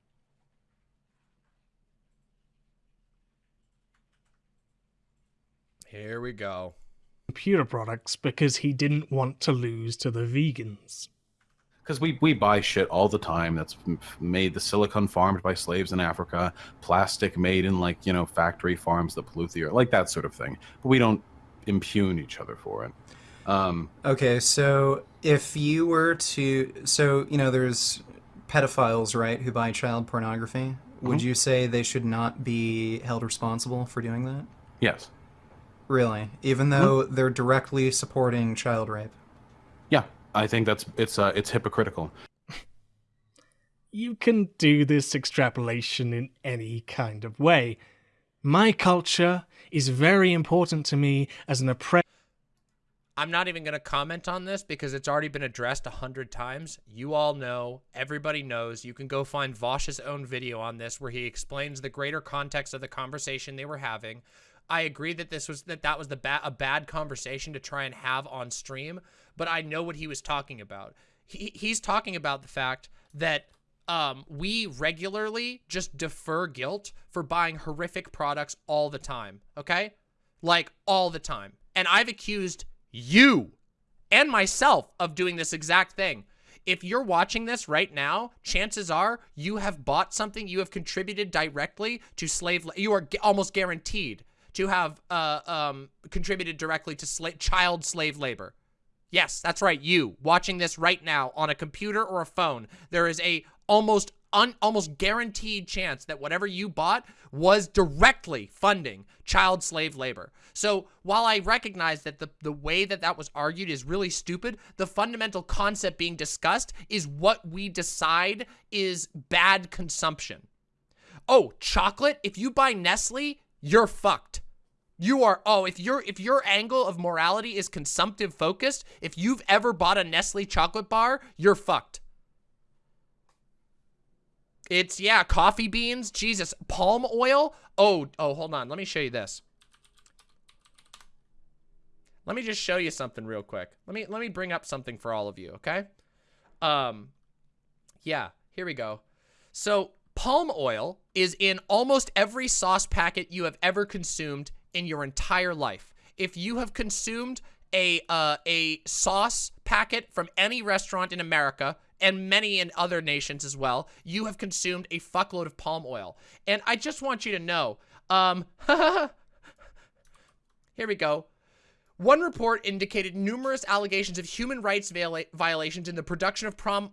Here we go. Computer products because he didn't want to lose to the vegans because we, we buy shit all the time that's made the silicon farmed by slaves in Africa, plastic made in like you know factory farms that pollute the earth, like that sort of thing. But we don't impugn each other for it. Um, okay, so if you were to, so you know, there's pedophiles, right, who buy child pornography. Mm -hmm. Would you say they should not be held responsible for doing that? Yes. Really, even though mm -hmm. they're directly supporting child rape. Yeah, I think that's it's uh, it's hypocritical. You can do this extrapolation in any kind of way. My culture is very important to me as an oppressor. I'm not even going to comment on this because it's already been addressed a hundred times. You all know, everybody knows. You can go find Vaush's own video on this where he explains the greater context of the conversation they were having. I agree that this was that that was the ba a bad conversation to try and have on stream, but I know what he was talking about. He, he's talking about the fact that um, we regularly just defer guilt for buying horrific products all the time, okay? Like, all the time. And I've accused you and myself of doing this exact thing. If you're watching this right now, chances are you have bought something, you have contributed directly to slave, you are almost guaranteed to have uh, um, contributed directly to sla child slave labor. Yes, that's right. You watching this right now on a computer or a phone, there is a almost un almost guaranteed chance that whatever you bought was directly funding child slave labor. So while I recognize that the, the way that that was argued is really stupid, the fundamental concept being discussed is what we decide is bad consumption. Oh, chocolate? If you buy Nestle, you're fucked. You are, oh, if your if your angle of morality is consumptive focused, if you've ever bought a Nestle chocolate bar, you're fucked. It's, yeah, coffee beans, Jesus, palm oil. Oh, oh, hold on. Let me show you this. Let me just show you something real quick. Let me let me bring up something for all of you, okay? Um, yeah, here we go. So palm oil is in almost every sauce packet you have ever consumed in your entire life. If you have consumed a uh, a sauce packet from any restaurant in America and many in other nations as well, you have consumed a fuckload of palm oil. And I just want you to know, um, here we go. One report indicated numerous allegations of human rights violations in the production of palm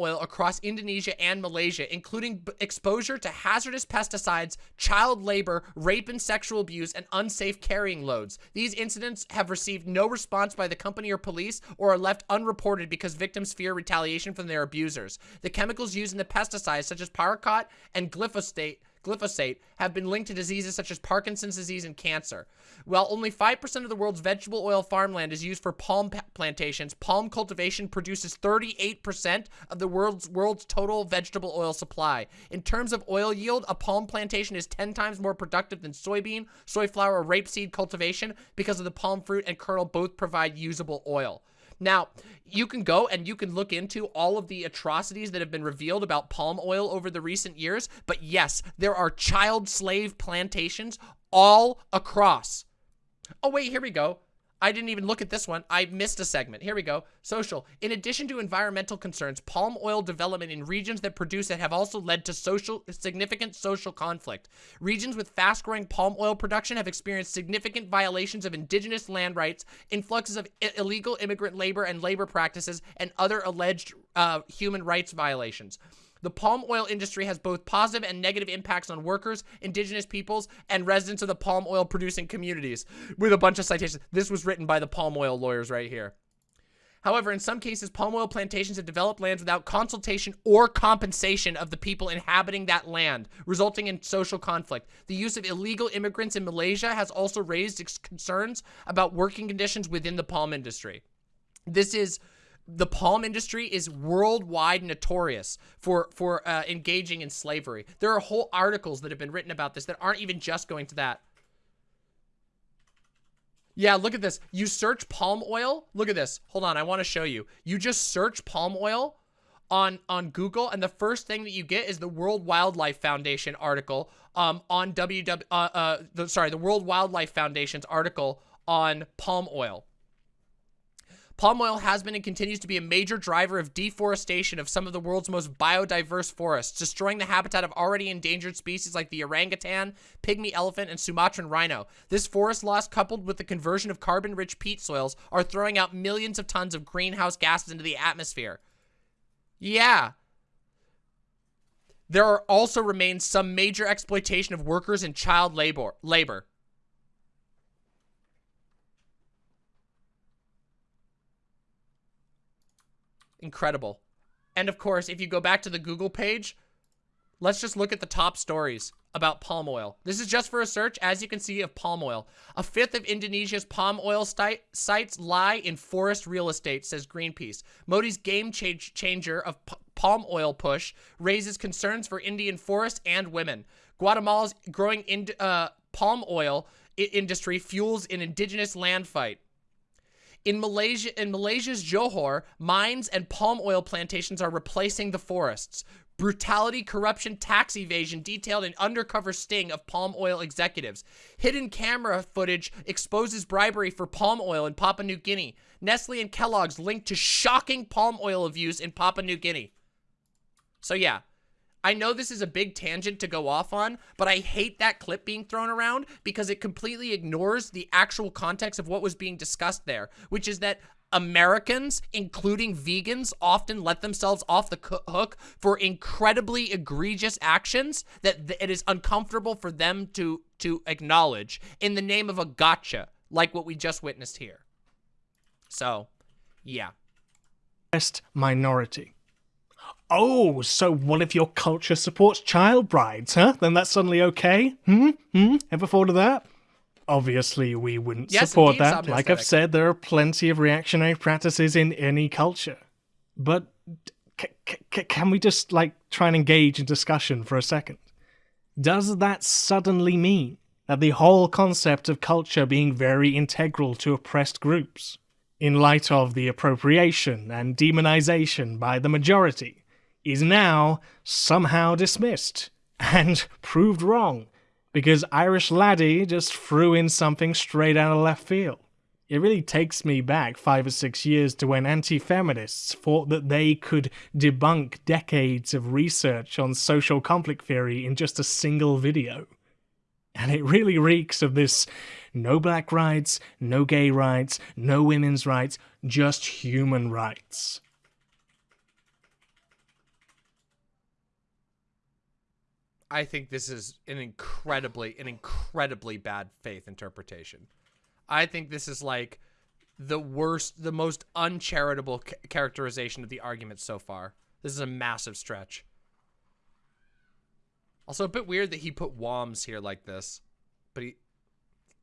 oil across Indonesia and Malaysia, including exposure to hazardous pesticides, child labor, rape and sexual abuse, and unsafe carrying loads. These incidents have received no response by the company or police or are left unreported because victims fear retaliation from their abusers. The chemicals used in the pesticides, such as paraquat and glyphosate, glyphosate have been linked to diseases such as Parkinson's disease and cancer. While only 5% of the world's vegetable oil farmland is used for palm plantations, palm cultivation produces 38% of the world's world's total vegetable oil supply. In terms of oil yield, a palm plantation is 10 times more productive than soybean, soy flour, or rapeseed cultivation because of the palm fruit and kernel both provide usable oil. Now, you can go and you can look into all of the atrocities that have been revealed about palm oil over the recent years, but yes, there are child slave plantations all across. Oh, wait, here we go. I didn't even look at this one. I missed a segment. Here we go. Social. In addition to environmental concerns, palm oil development in regions that produce it have also led to social significant social conflict. Regions with fast-growing palm oil production have experienced significant violations of indigenous land rights, influxes of illegal immigrant labor and labor practices, and other alleged uh, human rights violations. The palm oil industry has both positive and negative impacts on workers, indigenous peoples, and residents of the palm oil producing communities with a bunch of citations. This was written by the palm oil lawyers right here. However, in some cases, palm oil plantations have developed lands without consultation or compensation of the people inhabiting that land, resulting in social conflict. The use of illegal immigrants in Malaysia has also raised concerns about working conditions within the palm industry. This is the palm industry is worldwide notorious for for uh, engaging in slavery. There are whole articles that have been written about this that aren't even just going to that. Yeah, look at this. You search palm oil. Look at this. Hold on, I want to show you. You just search palm oil on on Google, and the first thing that you get is the World Wildlife Foundation article um on WW uh, uh the, sorry the World Wildlife Foundation's article on palm oil. Palm oil has been and continues to be a major driver of deforestation of some of the world's most biodiverse forests, destroying the habitat of already endangered species like the orangutan, pygmy elephant, and Sumatran rhino. This forest loss, coupled with the conversion of carbon-rich peat soils, are throwing out millions of tons of greenhouse gases into the atmosphere. Yeah. There are also remains some major exploitation of workers and child labor. labor. Incredible. And of course, if you go back to the Google page, let's just look at the top stories about palm oil. This is just for a search, as you can see, of palm oil. A fifth of Indonesia's palm oil sites lie in forest real estate, says Greenpeace. Modi's game change changer of palm oil push raises concerns for Indian forests and women. Guatemala's growing in uh, palm oil industry fuels an indigenous land fight. In Malaysia, in Malaysia's Johor, mines and palm oil plantations are replacing the forests. Brutality, corruption, tax evasion detailed an undercover sting of palm oil executives. Hidden camera footage exposes bribery for palm oil in Papua New Guinea. Nestle and Kellogg's linked to shocking palm oil abuse in Papua New Guinea. So yeah, I know this is a big tangent to go off on, but I hate that clip being thrown around because it completely ignores the actual context of what was being discussed there, which is that Americans, including vegans, often let themselves off the hook for incredibly egregious actions that it is uncomfortable for them to, to acknowledge in the name of a gotcha, like what we just witnessed here. So, yeah. Minority. Oh, so what if your culture supports child brides, huh? Then that's suddenly okay? Hmm? Hmm? Ever thought of that? Obviously, we wouldn't yes, support that. Like I've said, there are plenty of reactionary practices in any culture. But can we just, like, try and engage in discussion for a second? Does that suddenly mean that the whole concept of culture being very integral to oppressed groups, in light of the appropriation and demonization by the majority, is now somehow dismissed and proved wrong because Irish Laddie just threw in something straight out of left field. It really takes me back five or six years to when anti feminists thought that they could debunk decades of research on social conflict theory in just a single video. And it really reeks of this no black rights, no gay rights, no women's rights, just human rights. I think this is an incredibly, an incredibly bad faith interpretation. I think this is like the worst, the most uncharitable characterization of the argument so far. This is a massive stretch. Also, a bit weird that he put WOMs here like this, but he,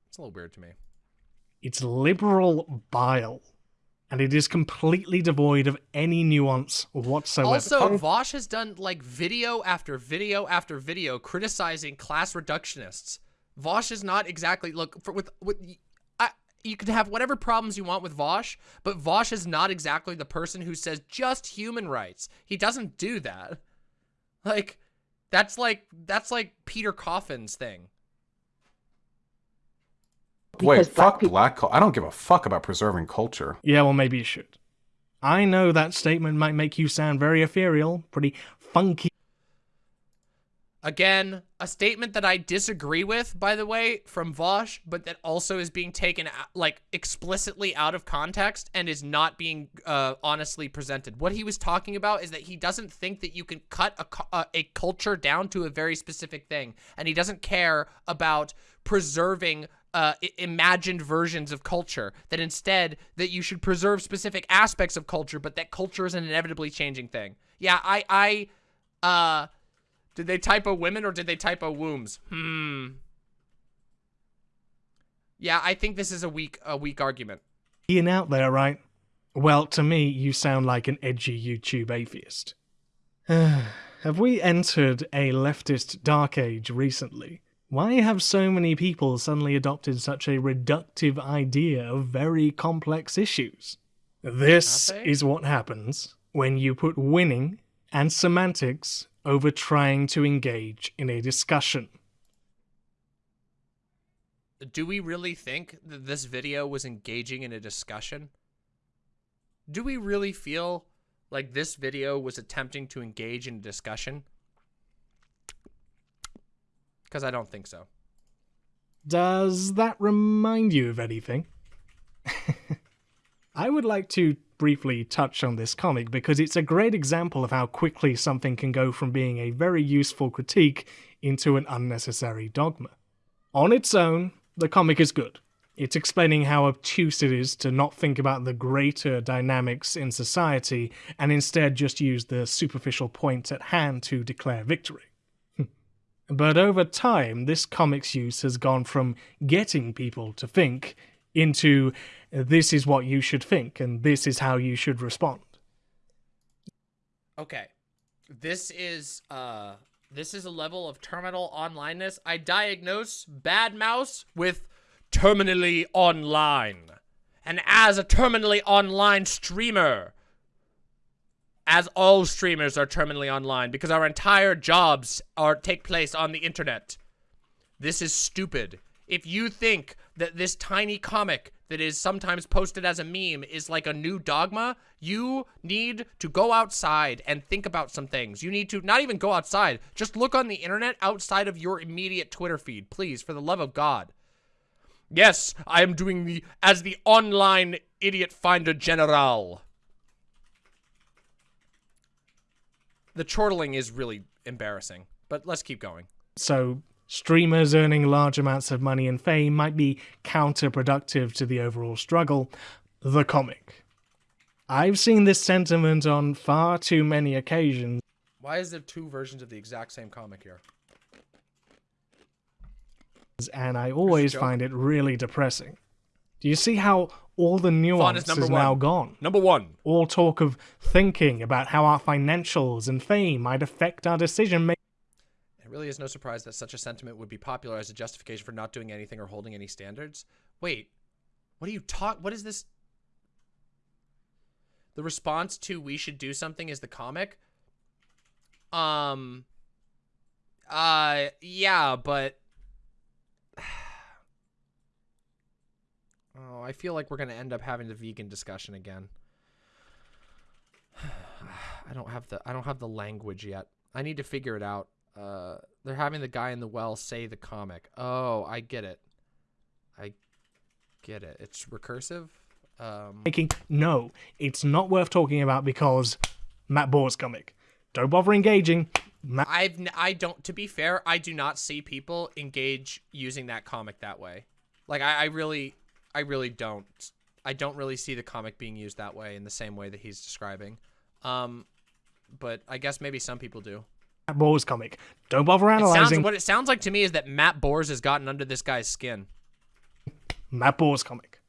it's a little weird to me. It's liberal bile and it is completely devoid of any nuance whatsoever. Also, Vaush has done like video after video after video criticizing class reductionists. Vaush is not exactly look for with with I, you can have whatever problems you want with Vaush, but Vaush is not exactly the person who says just human rights. He doesn't do that. Like that's like that's like Peter Coffin's thing. Wait, fuck black culture. I don't give a fuck about preserving culture. Yeah, well, maybe you should. I know that statement might make you sound very ethereal, pretty funky. Again, a statement that I disagree with, by the way, from Vaush, but that also is being taken like explicitly out of context and is not being uh, honestly presented. What he was talking about is that he doesn't think that you can cut a, a, a culture down to a very specific thing, and he doesn't care about preserving uh, imagined versions of culture. That instead, that you should preserve specific aspects of culture, but that culture is an inevitably changing thing. Yeah, I, I, uh did they typo women or did they typo wombs? Hmm. Yeah, I think this is a weak a weak argument. Being out there, right? Well, to me, you sound like an edgy YouTube atheist. have we entered a leftist dark age recently? Why have so many people suddenly adopted such a reductive idea of very complex issues? This is what happens when you put winning and semantics over trying to engage in a discussion. Do we really think that this video was engaging in a discussion? Do we really feel like this video was attempting to engage in a discussion? Because I don't think so. Does that remind you of anything? I would like to briefly touch on this comic because it's a great example of how quickly something can go from being a very useful critique into an unnecessary dogma. On its own, the comic is good. It's explaining how obtuse it is to not think about the greater dynamics in society and instead just use the superficial point at hand to declare victory. But over time, this comic's use has gone from getting people to think into this is what you should think and this is how you should respond. Okay. This is uh this is a level of terminal onlineness. I diagnose bad mouse with terminally online. And as a terminally online streamer, as all streamers are terminally online because our entire jobs are take place on the internet. This is stupid. If you think that this tiny comic that is sometimes posted as a meme is like a new dogma, you need to go outside and think about some things. You need to not even go outside, just look on the internet outside of your immediate Twitter feed, please, for the love of God. Yes, I am doing the as the online idiot finder general. The chortling is really embarrassing, but let's keep going. So Streamers earning large amounts of money and fame might be counterproductive to the overall struggle. The comic. I've seen this sentiment on far too many occasions. Why is there two versions of the exact same comic here? And I always find it really depressing. Do you see how all the nuance is, is now gone? Number one. All talk of thinking about how our financials and fame might affect our decision making It really is no surprise that such a sentiment would be popular as a justification for not doing anything or holding any standards. Wait, what are you talk? What is this? The response to "we should do something" is the comic. Um. Uh. Yeah, but. Oh, I feel like we're gonna end up having the vegan discussion again. I don't have the I don't have the language yet. I need to figure it out. Uh, they're having the guy in the well say the comic. Oh, I get it. I get it. It's recursive. Um, Making no, it's not worth talking about because Matt Bors comic. Don't bother engaging. Matt I've I don't. To be fair, I do not see people engage using that comic that way. Like I, I really, I really don't. I don't really see the comic being used that way in the same way that he's describing. Um, but I guess maybe some people do. Matt Bors comic. Don't bother analyzing. Sounds, what it sounds like to me is that Matt Bors has gotten under this guy's skin. Matt Bors comic.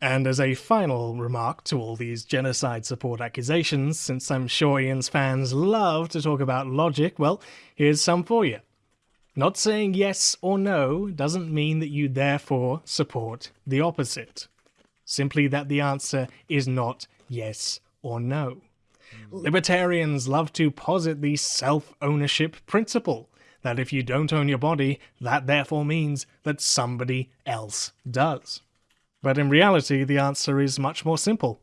And as a final remark to all these genocide support accusations, since I'm sure Ian's fans love to talk about logic, well, here's some for you. Not saying yes or no doesn't mean that you therefore support the opposite. Simply that the answer is not yes or no. Libertarians love to posit the self ownership principle that if you don't own your body, that therefore means that somebody else does. But in reality, the answer is much more simple.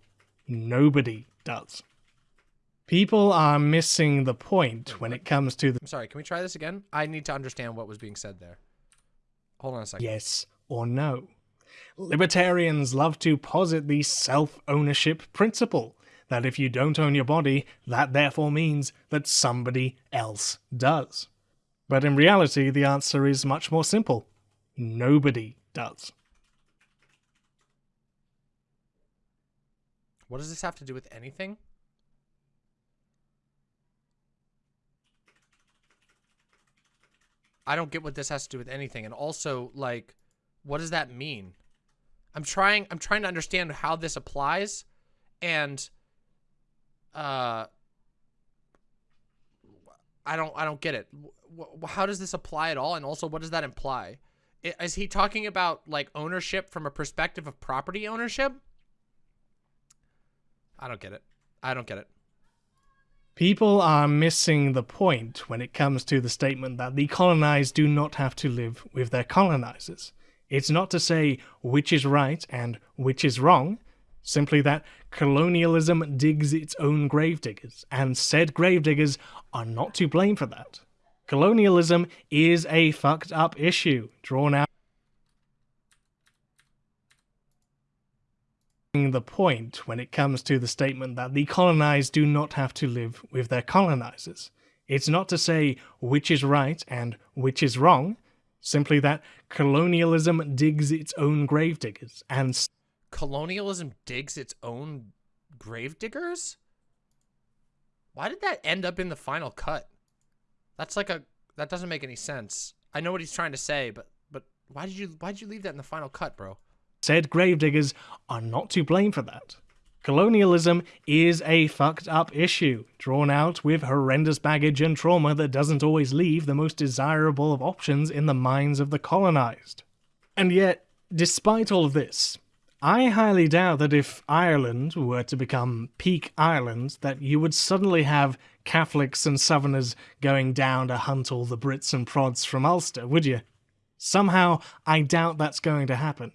Nobody does. People are missing the point when it comes to the I'm sorry, can we try this again? I need to understand what was being said there. Hold on a second. yes or no. Libertarians love to posit the self ownership principle that if you don't own your body, that therefore means that somebody else does. But in reality, the answer is much more simple. Nobody does. What does this have to do with anything? I don't get what this has to do with anything. And also, like, what does that mean? I'm trying I'm trying to understand how this applies and uh I don't I don't get it. How does this apply at all and also what does that imply? Is he talking about like ownership from a perspective of property ownership? I don't get it. I don't get it. People are missing the point when it comes to the statement that the colonized do not have to live with their colonizers. It's not to say which is right and which is wrong, simply that colonialism digs its own gravediggers, and said gravediggers are not to blame for that. Colonialism is a fucked up issue drawn out. The point when it comes to the statement that the colonized do not have to live with their colonizers. It's not to say which is right and which is wrong, simply that colonialism digs its own gravediggers and colonialism digs its own gravediggers why did that end up in the final cut? That's like a that doesn't make any sense. I know what he's trying to say but but why did you why did you leave that in the final cut bro said gravediggers are not to blame for that Colonialism is a fucked up issue, drawn out with horrendous baggage and trauma that doesn't always leave the most desirable of options in the minds of the colonized. And yet, despite all of this, I highly doubt that if Ireland were to become peak Ireland, that you would suddenly have Catholics and Southerners going down to hunt all the Brits and prods from Ulster, would you? Somehow, I doubt that's going to happen.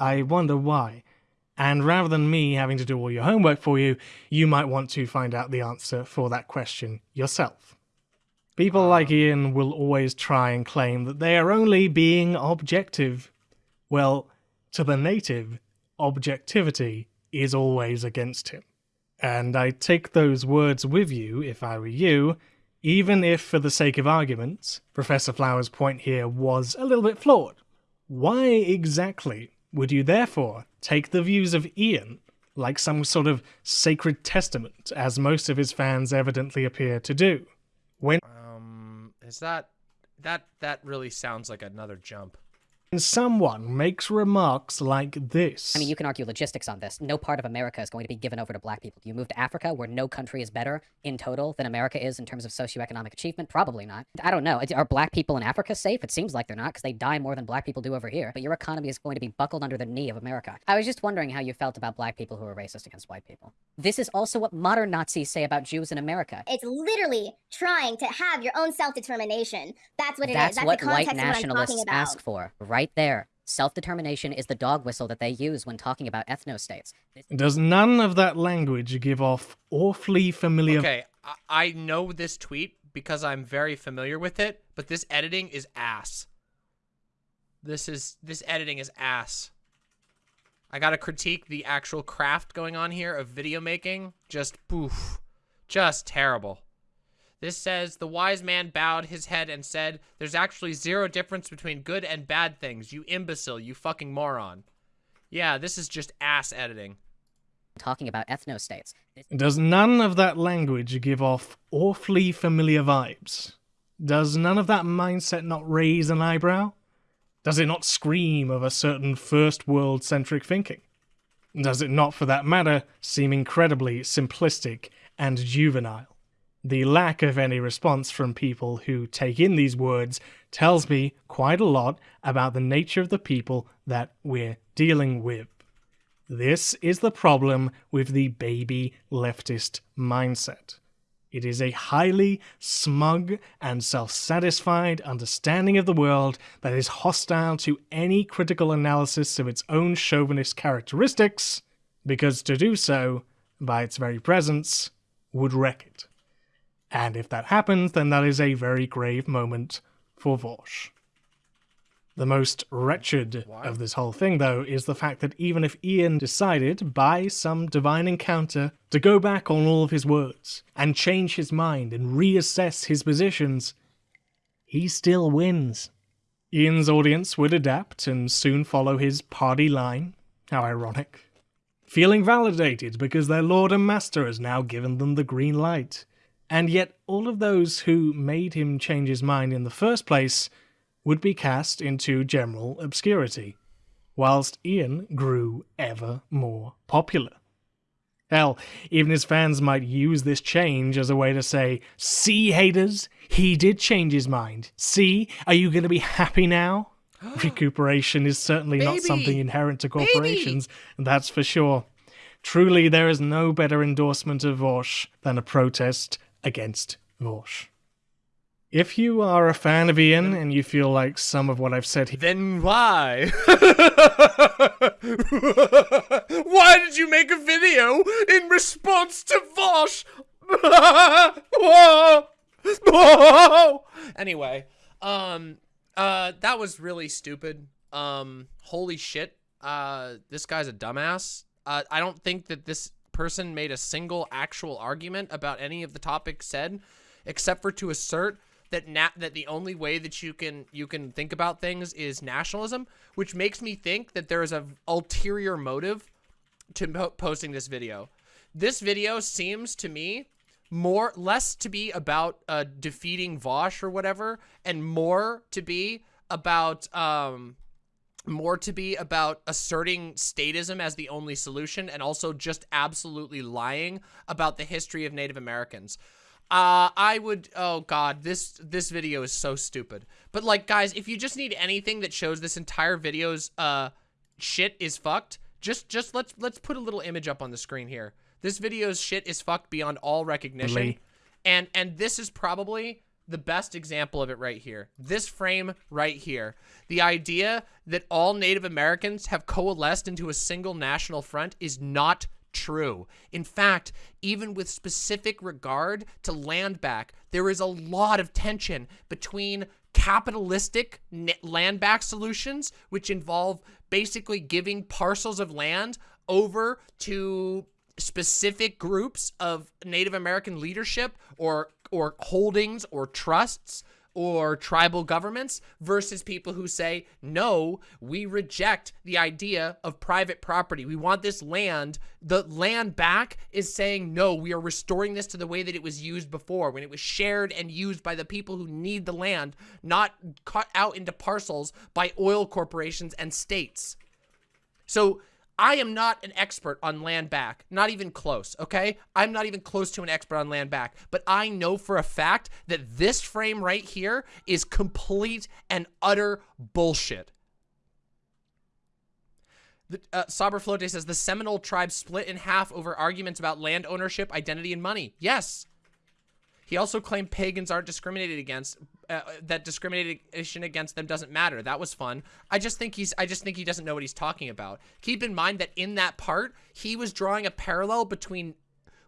I wonder why. And rather than me having to do all your homework for you, you might want to find out the answer for that question yourself. People ah. like Ian will always try and claim that they are only being objective. Well, to the native, objectivity is always against him. And I take those words with you if I were you, even if, for the sake of argument, Professor Flower's point here was a little bit flawed. Why exactly would you therefore take the views of Ian like some sort of sacred testament, as most of his fans evidently appear to do? When um, is that that that really sounds like another jump? Someone makes remarks like this. I mean, you can argue logistics on this. No part of America is going to be given over to black people. Do you move to Africa, where no country is better in total than America is in terms of socioeconomic achievement? Probably not. I don't know. Are black people in Africa safe? It seems like they're not, because they die more than black people do over here. But your economy is going to be buckled under the knee of America. I was just wondering how you felt about black people who are racist against white people. This is also what modern Nazis say about Jews in America. It's literally trying to have your own self-determination. That's what it That's is. That's what the context white of what I'm nationalists talking about. ask for. Right there. Self-determination is the dog whistle that they use when talking about ethno-states. Does none of that language give off awfully familiar Okay, I, I know this tweet because I'm very familiar with it, but this editing is ass. This is this editing is ass. I gotta critique the actual craft going on here of video making. Just poof. Just terrible. This says, the wise man bowed his head and said, there's actually zero difference between good and bad things, you imbecile, you fucking moron. Yeah, this is just ass editing. talking about ethno-states. Does none of that language give off awfully familiar vibes? Does none of that mindset not raise an eyebrow? Does it not scream of a certain first world centric thinking? Does it not, for that matter, seem incredibly simplistic and juvenile? The lack of any response from people who take in these words tells me quite a lot about the nature of the people that we're dealing with. This is the problem with the baby leftist mindset. It is a highly smug and self satisfied understanding of the world that is hostile to any critical analysis of its own chauvinist characteristics, because to do so, by its very presence, would wreck it. And if that happens, then that is a very grave moment for Vaush. The most wretched of this whole thing, though, is the fact that even if Ian decided, by some divine encounter, to go back on all of his words and change his mind and reassess his positions, he still wins. Ian's audience would adapt and soon follow his party line. How ironic. Feeling validated because their lord and master has now given them the green light. And yet, all of those who made him change his mind in the first place would be cast into general obscurity, whilst Ian grew ever more popular. Hell, even his fans might use this change as a way to say, See, haters, he did change his mind. See, are you going to be happy now? Recuperation is certainly Baby! not something inherent to corporations, Baby! that's for sure. Truly, there is no better endorsement of Vaush than a protest against Vaush. If you are a fan of Ian and you feel like some of what I've said here Then why? why did you make a video in response to Vaush? Anyway, um, uh, that was really stupid. Um, holy shit. Uh, this guy's a dumbass. Uh, I don't think that this person made a single actual argument about any of the topics said, except for to assert that na- that the only way that you can you can think about things is nationalism, which makes me think that there is a ulterior motive to po posting this video. This video seems to me more less to be about uh, defeating Vaush or whatever, and more to be about um more to be about asserting statism as the only solution and also just absolutely lying about the history of Native Americans. Uh, I would, oh god, this, this video is so stupid. But like, guys, if you just need anything that shows this entire video's, uh, shit is fucked, just, just let's, let's put a little image up on the screen here. This video's shit is fucked beyond all recognition. Really? And, and this is probably the best example of it right here. This frame right here. The idea that all Native Americans have coalesced into a single national front is not true. In fact, even with specific regard to land back, there is a lot of tension between capitalistic land back solutions, which involve basically giving parcels of land over to specific groups of Native American leadership or or holdings or trusts or tribal governments versus people who say, no, we reject the idea of private property. We want this land. The land back is saying, no, we are restoring this to the way that it was used before, when it was shared and used by the people who need the land, not cut out into parcels by oil corporations and states. So I am not an expert on land back, not even close, okay? I'm not even close to an expert on land back, but I know for a fact that this frame right here is complete and utter bullshit. The, uh, Saber Flote says, the Seminole tribe split in half over arguments about land ownership, identity, and money. Yes. He also claimed pagans aren't discriminated against, uh, that discrimination against them doesn't matter. That was fun. I just think he's, I just think he doesn't know what he's talking about. Keep in mind that in that part, he was drawing a parallel between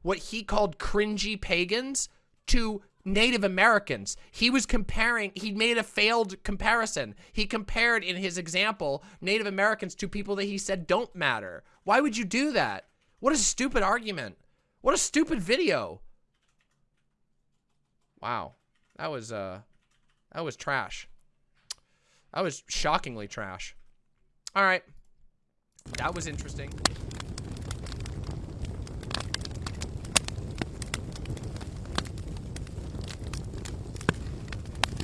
what he called cringy pagans to Native Americans. He was comparing, he made a failed comparison. He compared in his example, Native Americans to people that he said don't matter. Why would you do that? What a stupid argument. What a stupid video. Wow. That was, uh, that was trash. That was shockingly trash. All right. That was interesting.